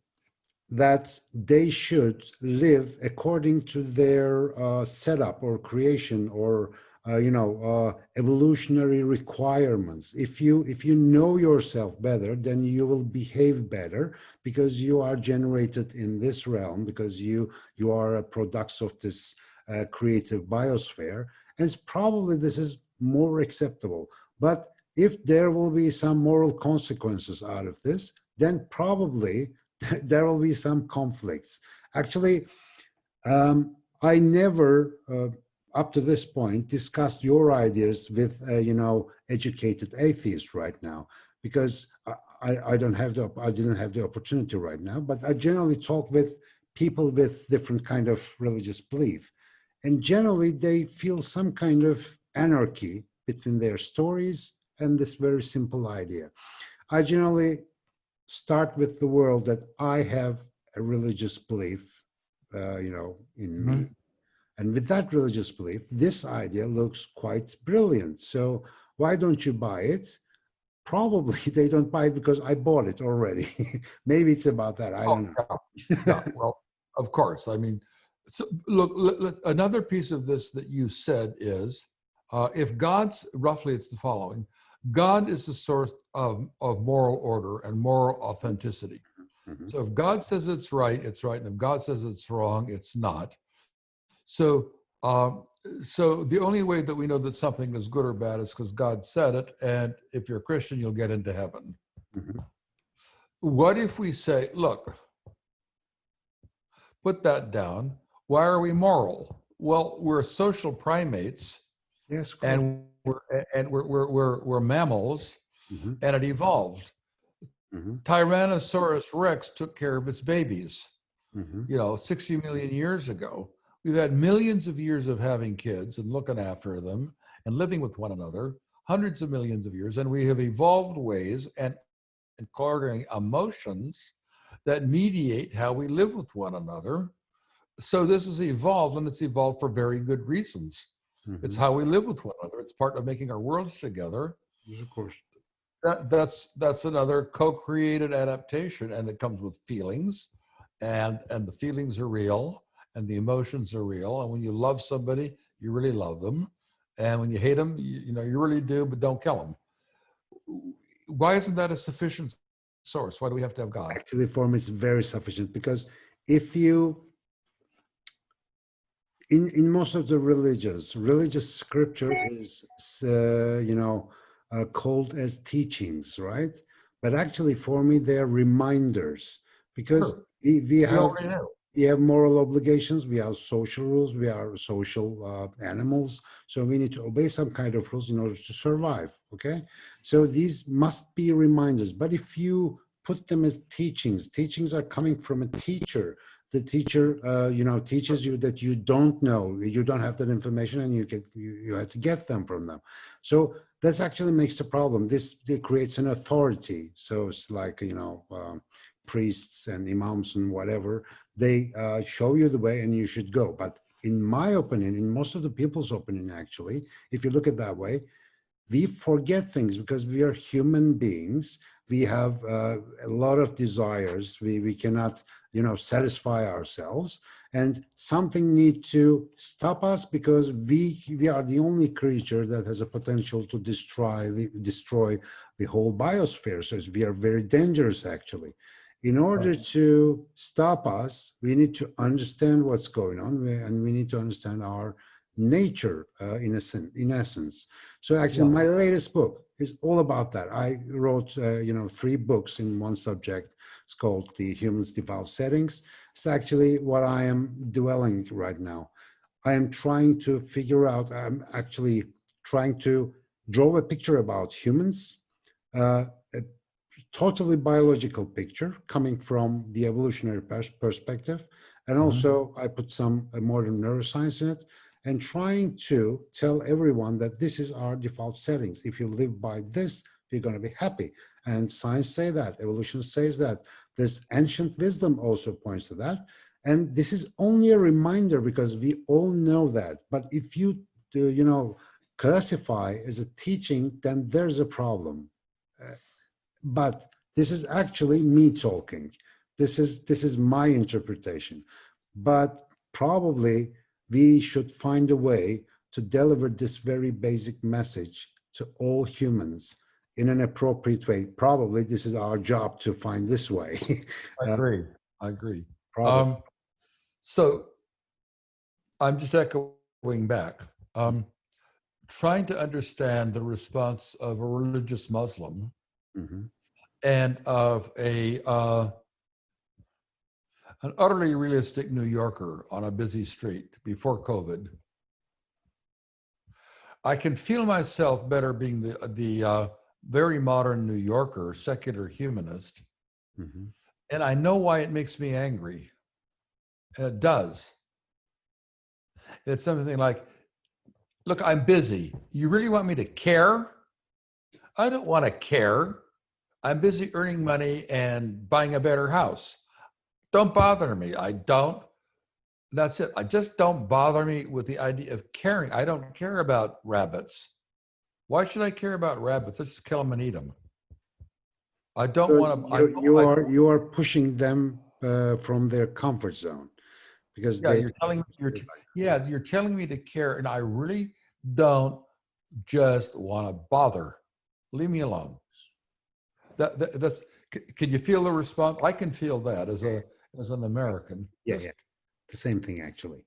that they should live according to their uh, setup or creation or uh, you know uh, evolutionary requirements if you if you know yourself better then you will behave better because you are generated in this realm because you you are a products of this uh, creative biosphere and it's probably this is more acceptable but if there will be some moral consequences out of this then probably there will be some conflicts. Actually, um, I never, uh, up to this point, discussed your ideas with, uh, you know, educated atheists right now, because I, I, don't have the, I didn't have the opportunity right now, but I generally talk with people with different kind of religious belief. And generally they feel some kind of anarchy between their stories and this very simple idea. I generally start with the world that I have a religious belief, uh, you know, in me. And with that religious belief, this idea looks quite brilliant. So why don't you buy it? Probably they don't buy it because I bought it already. Maybe it's about that. I don't know. Oh, yeah, yeah, well, of course. I mean, so look, let- let- another piece of this that you said is uh, if God's roughly, it's the following God is the source of, of moral order and moral authenticity. Mhm. So if God says it's right, it's right. And if God says it's wrong, it's not. So, um, so the only way that we know that something is good or bad is because God said it. And if you're a Christian, you'll get into heaven. Mhm. What if we say, look, put that down. Why are we moral? Well, we're social primates Yes. and we're and we're we're we're, we're mammals Mhm, and it evolved. mhm, Tyrannosaurus Rex took care of its babies, mhm, you know, 60 million years ago. We've had millions of years of having kids and looking after them and living with one another, hundreds of millions of years, and we have evolved ways and including emotions that mediate how we live with one another. So this has evolved and it's evolved for very good reasons. It's mhm. how we live with one another. It's part of making our worlds together. Yes, Of course. That, that's that's another co-created adaptation, and it comes with feelings, and and the feelings are real, and the emotions are real. And when you love somebody, you really love them, and when you hate them, you, you know you really do, but don't kill them. Why isn't that a sufficient source? Why do we have to have God? Actually, for me, it's very sufficient because if you in in most of the religions, religious scripture is uh, you know uh, called as teachings, right? But actually, for me, they are reminders because Sure. we, we We have. We have moral obligations, we have social rules, we are social uh, animals, so we need to obey some kind of rules in order to survive. Okay, so these must be reminders. But if you put them as teachings, teachings are coming from a teacher. The teacher, uh, you know, teaches you that you don't know, you don't have that information, and you get you, you have to get them from them. So this actually makes the problem. This creates an authority. So it's like you know. Um, priests and imams and whatever. They uh, show you the way and you should go. But in my opinion, in most of the people's opinion, actually, if you look at that way, we forget things because we are human beings. We have uh, a lot of desires. We, we cannot, you know, satisfy ourselves and something need to stop us because we we are the only creature that has a potential to destroy the, destroy the whole biosphere. So we are very dangerous actually. In order to stop us, we need to understand what's going on and we need to understand our nature uh, in, a in essence. So actually my latest book is all about that. I wrote, uh, you know, three books in one subject. It's called The Human's Default Settings. It's actually what I am dwelling right now. I am trying to figure out, I'm actually trying to draw a picture about humans, uh, totally biological picture coming from the evolutionary pers perspective. And also mm -hmm. I put some uh, modern neuroscience in it and trying to tell everyone that this is our default settings. If you live by this, you're going to be happy. And science say that, evolution says that. This ancient wisdom also points to that. And this is only a reminder because we all know that. But if you, do, you know, classify as a teaching, then there's a problem. Uh, but this is actually me talking. This is, this is my interpretation. But probably we should find a way to deliver this very basic message to all humans in an appropriate way. Probably this is our job to find this way. I agree. I agree. Um, so I'm just echoing back. Um, trying to understand the response of a religious Muslim mm -hmm. And of a uh, an utterly realistic New Yorker on a busy street before COVID. I can feel myself better being the the uh, very modern New Yorker, secular humanist, mm -hmm. and I know why it makes me angry. And it does. It's something like, look, I'm busy. You really want me to care? I don't want to care. I'm busy earning money and buying a better house. Don't bother me. I don't. That's it. I just don't bother me with the idea of caring. I don't care about rabbits. Why should I care about rabbits? Let's just kill them and eat them. I don't want to. You, you are you are pushing them uh, from their comfort zone because yeah, they, you're telling me you're yeah you're telling me to care, and I really don't just want to bother. Leave me alone that, that that's can you feel the response? I can feel that as a as an American. Yeah, yeah, the same thing actually.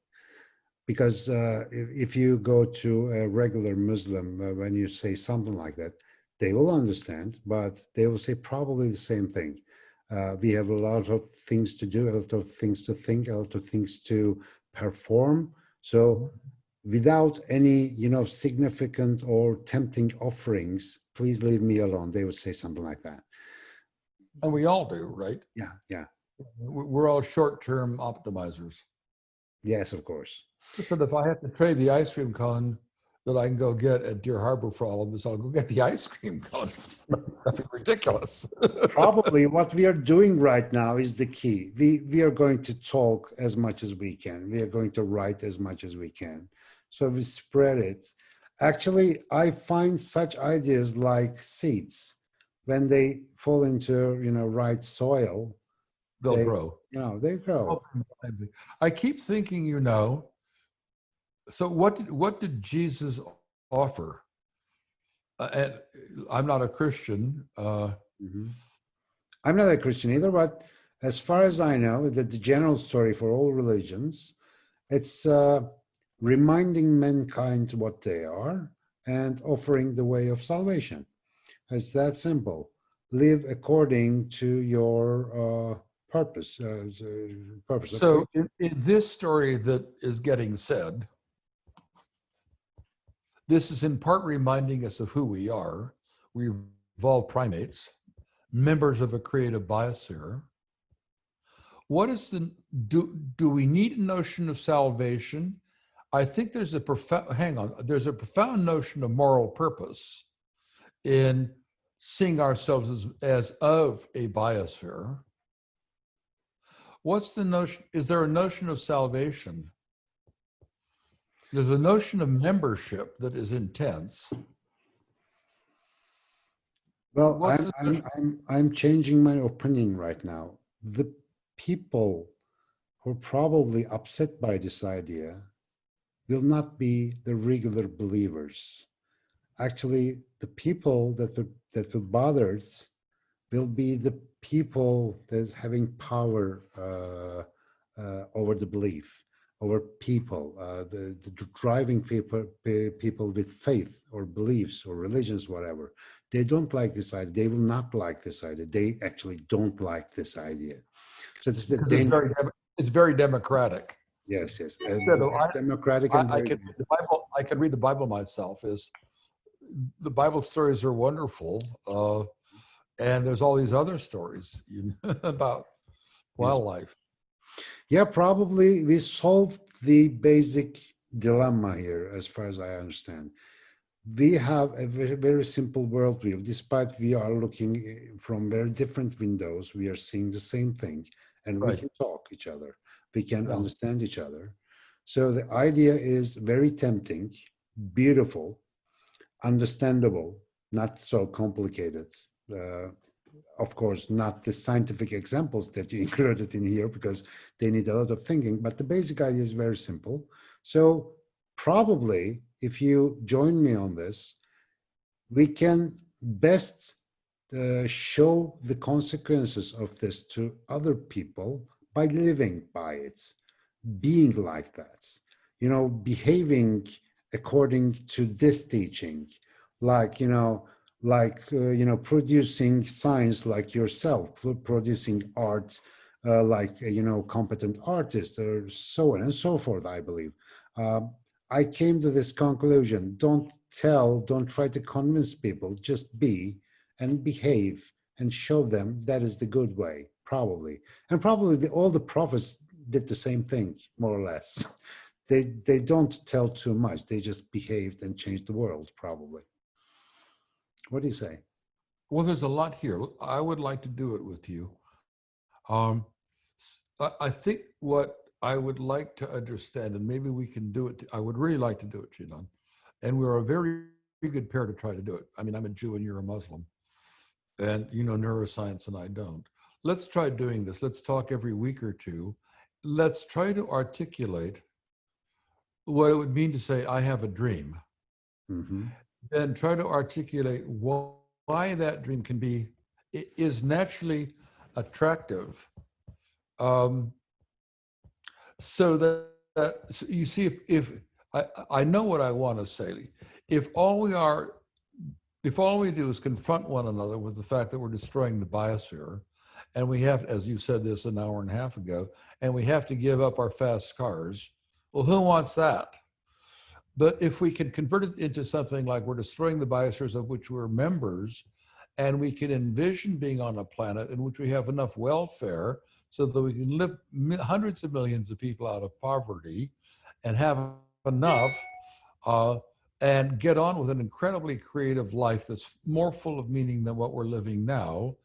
Because uh, if, if, you go to a regular Muslim, uh, when you say something like that, they will understand, but they will say probably the same thing. Uh, we have a lot of things to do, a lot of things to think, a lot of things to perform. So mm-hmm. without any, you know, significant or tempting offerings, please leave me alone. They would say something like that. And we all do, right? Yeah, yeah. We're all short-term optimizers. Yes, of course. But if I have to trade the ice cream cone that I can go get at Deer Harbor for all of this, I'll go get the ice cream cone. That'd be ridiculous. Probably what we are doing right now is the key. We, we are going to talk as much as we can. We are going to write as much as we can. So we spread it Actually, I find such ideas like seeds, when they fall into, you know, right soil, they'll they, grow. You know, they grow. I keep thinking, you know, so what did, what did Jesus offer? Uh, and I'm not a Christian. Uh, mm -hmm. I'm not a Christian either, but as far as I know, that the general story for all religions, it's uh, reminding mankind what they are and offering the way of salvation. It's that simple. Live according to your uh, purpose. Uh, purpose. So in, in this story that is getting said, this is in part reminding us of who we are. We evolved primates, members of a creative biosphere. What is the, do, do we need a notion of salvation I think there's a profound, hang on, there's a profound notion of moral purpose in seeing ourselves as, as of a biosphere. what's the notion? Is there a notion of salvation? There's a notion of membership that is intense. Well, I'm, I'm, I'm, I'm changing my opinion right now. The people who are probably upset by this idea will not be the regular believers. Actually, the people that will, that will bother will be the people that's having power uh, uh, over the belief, over people, uh, the, the driving people, people with faith or beliefs or religions, whatever. They don't like this idea. They will not like this idea. They actually don't like this idea. So this is the It's very, it's very democratic. Yes, yes. So I- democratic I, and I very- could read the Bible. I could read the Bible myself. Is the Bible stories are wonderful, uh, and there's all these other stories you know, about wildlife. Yeah, probably we solved the basic dilemma here, as far as I understand. We have a very, very simple worldview. Despite we are looking eh, from very different windows, we are seeing the same thing, and we can talk each other. We can Yeah. understand each other. So the idea is very tempting, beautiful, understandable, not so complicated. Uh, of course, not the scientific examples that you included in here because they need a lot of thinking, but the basic idea is very simple. So probably if you join me on this, we can best uh, show the consequences of this to other people by living by it, being like that, you know, behaving according to this teaching, like, you know, like, uh, you know, producing science like yourself, producing art uh, like, uh, you know, competent artists or so on and so forth, I believe. Um, I came to this conclusion, don't tell, don't try to convince people, just be and behave and show them that is the good way, probably. And probably the, all the prophets did the same thing, more or less. They, they don't tell too much, they just behaved and changed the world, probably. What do you say? Well, there's a lot here. I would like to do it with you. Um, I think what I would like to understand, and maybe we can do it. I would really like to do it, Shidan. And we're a very good pair to try to do it. I mean, I'm a Jew and you're a Muslim, and you know neuroscience and I don't. Let's try doing this. Let's talk every week or two. Let's try to articulate what it would mean to say, I have a dream Mhm. then try to articulate why, why that dream can be is naturally attractive um, so that, that so you see if if I, I know what I want to say if all we are if all we do is confront one another with the fact that we're destroying the biosphere and we have as you said this an hour and a half ago and we have to give up our fast cars well who wants that? But if we can convert it into something like we're destroying the biospheres of which we're members, and we can envision being on a planet in which we have enough welfare so that we can lift hundreds of millions of people out of poverty and have enough uh, and get on with an incredibly creative life that's more full of meaning than what we're living now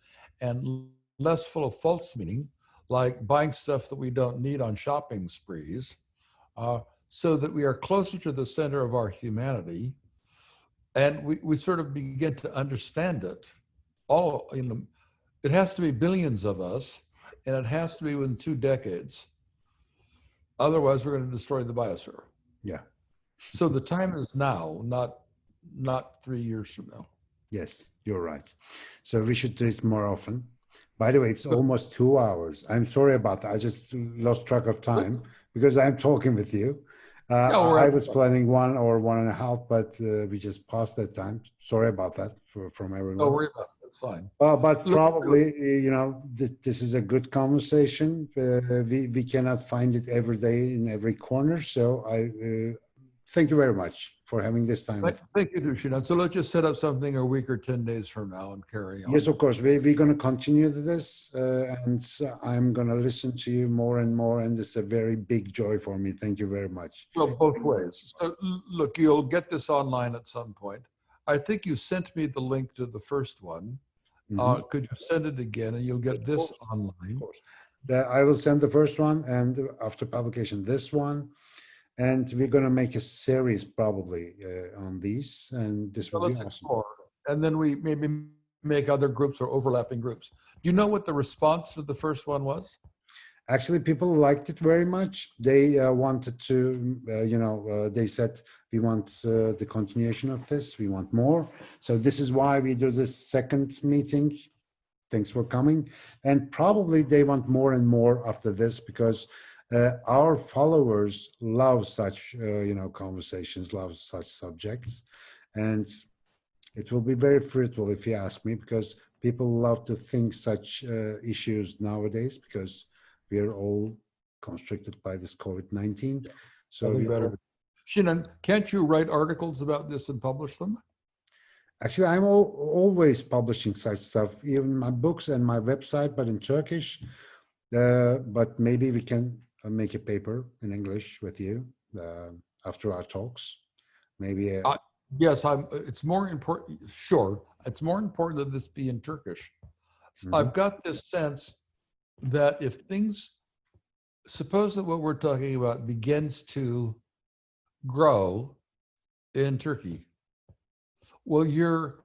and less full of false meaning, like buying stuff that we don't need on shopping sprees. Uh, so that we are closer to the center of our humanity. And we, we sort of begin to understand it all you know it has to be billions of us and it has to be within two decades. Otherwise we're going to destroy the biosphere. Yeah, so the time is now not not three years from now yes, you're right. So we should do this more often. By the way, it's almost two hours. I'm sorry about that. I just lost track of time because I'm talking with you. Uh, No, I was planning one or one and a half, but uh, we just passed that time. Sorry about that for, from everyone. no worry about it that's fine Uh, but probably, you know, th- this is a good conversation. Uh, we, we cannot find it every day in every corner. So I uh, thank you very much for having this time. Thank- thank you Dushinan. so let's just set up something a week or 10 days from now and carry on Yes, of course. We, we're going to continue this uh, and so I'm going to listen to you more and more. And it's a very big joy for me. Thank you very much. Well, both ways. So look, you'll get this online at some point. I think you sent me the link to the first one. Mhm. Uh, could you send it again and you'll get this online? of course. the, I will send the first one and after publication, this one. And we're gonna make a series probably uh, on these and this So will be let's awesome. explore. And then we maybe make other groups or overlapping groups. Do you know what the response to the first one was? Actually, people liked it very much. They uh, wanted to, uh, you know, uh, they said, we want uh, the continuation of this, we want more. So this is why we do this second meeting. Thanks for coming. And probably they want more and more after this because uh, our followers love such, uh, you know, conversations, love such subjects. And it will be very fruitful if you ask me, because people love to think such uh, issues nowadays because we are all constricted by this COVID-19. So Probably we better. all- Shannon, can't you write articles about this and publish them? actually, I'm al always publishing such stuff, even my books and my website, but in Turkish. Uh, but maybe we can make a paper in English with you uh, after our talks. Maybe. Uh, Yes, I'm, it's more important, sure, it's more important that this be in Turkish. I've got this sense that if things, suppose that what we're talking about begins to grow in Turkey, well, you're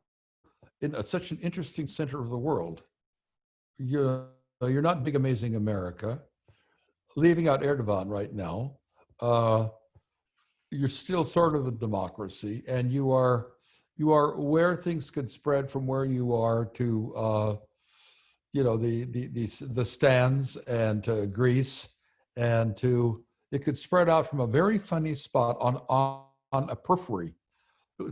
in a- such an interesting center of the world. You're, you're not big, amazing America, leaving out Erdogan right now. Uh, you're still sort of a democracy and you are you are where things could spread from where you are to uh you know the the the, the stands and to greece and to it could spread out from a very funny spot on on, on a periphery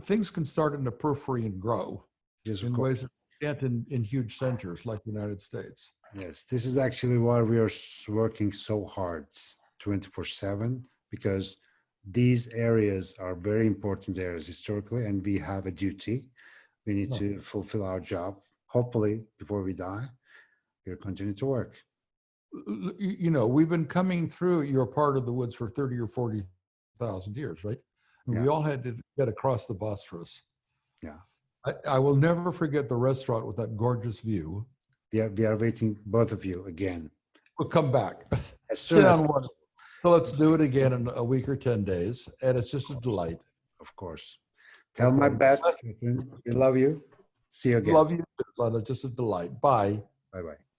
things can start in the periphery and grow yes, in ways that can't in, in huge centers like the united states Yes, this is actually why we are working so hard 24 7 because these areas are very important areas historically, and we have a duty. We need Yeah. to fulfill our job. Hopefully, before we die, we'll continue to work. You know, we've been coming through your part of the woods for 30 or 40,000 years, right? And We all had to get across the Bosphorus. Yeah. I, I will never forget the restaurant with that gorgeous view. We are, we are waiting, both of you, again. We'll come back. As soon as one. So let's do it again in a week or 10 days. And it's just a delight. of course. Tell my best, We love you. See you again. Love you. It's just a delight. Bye. Bye bye.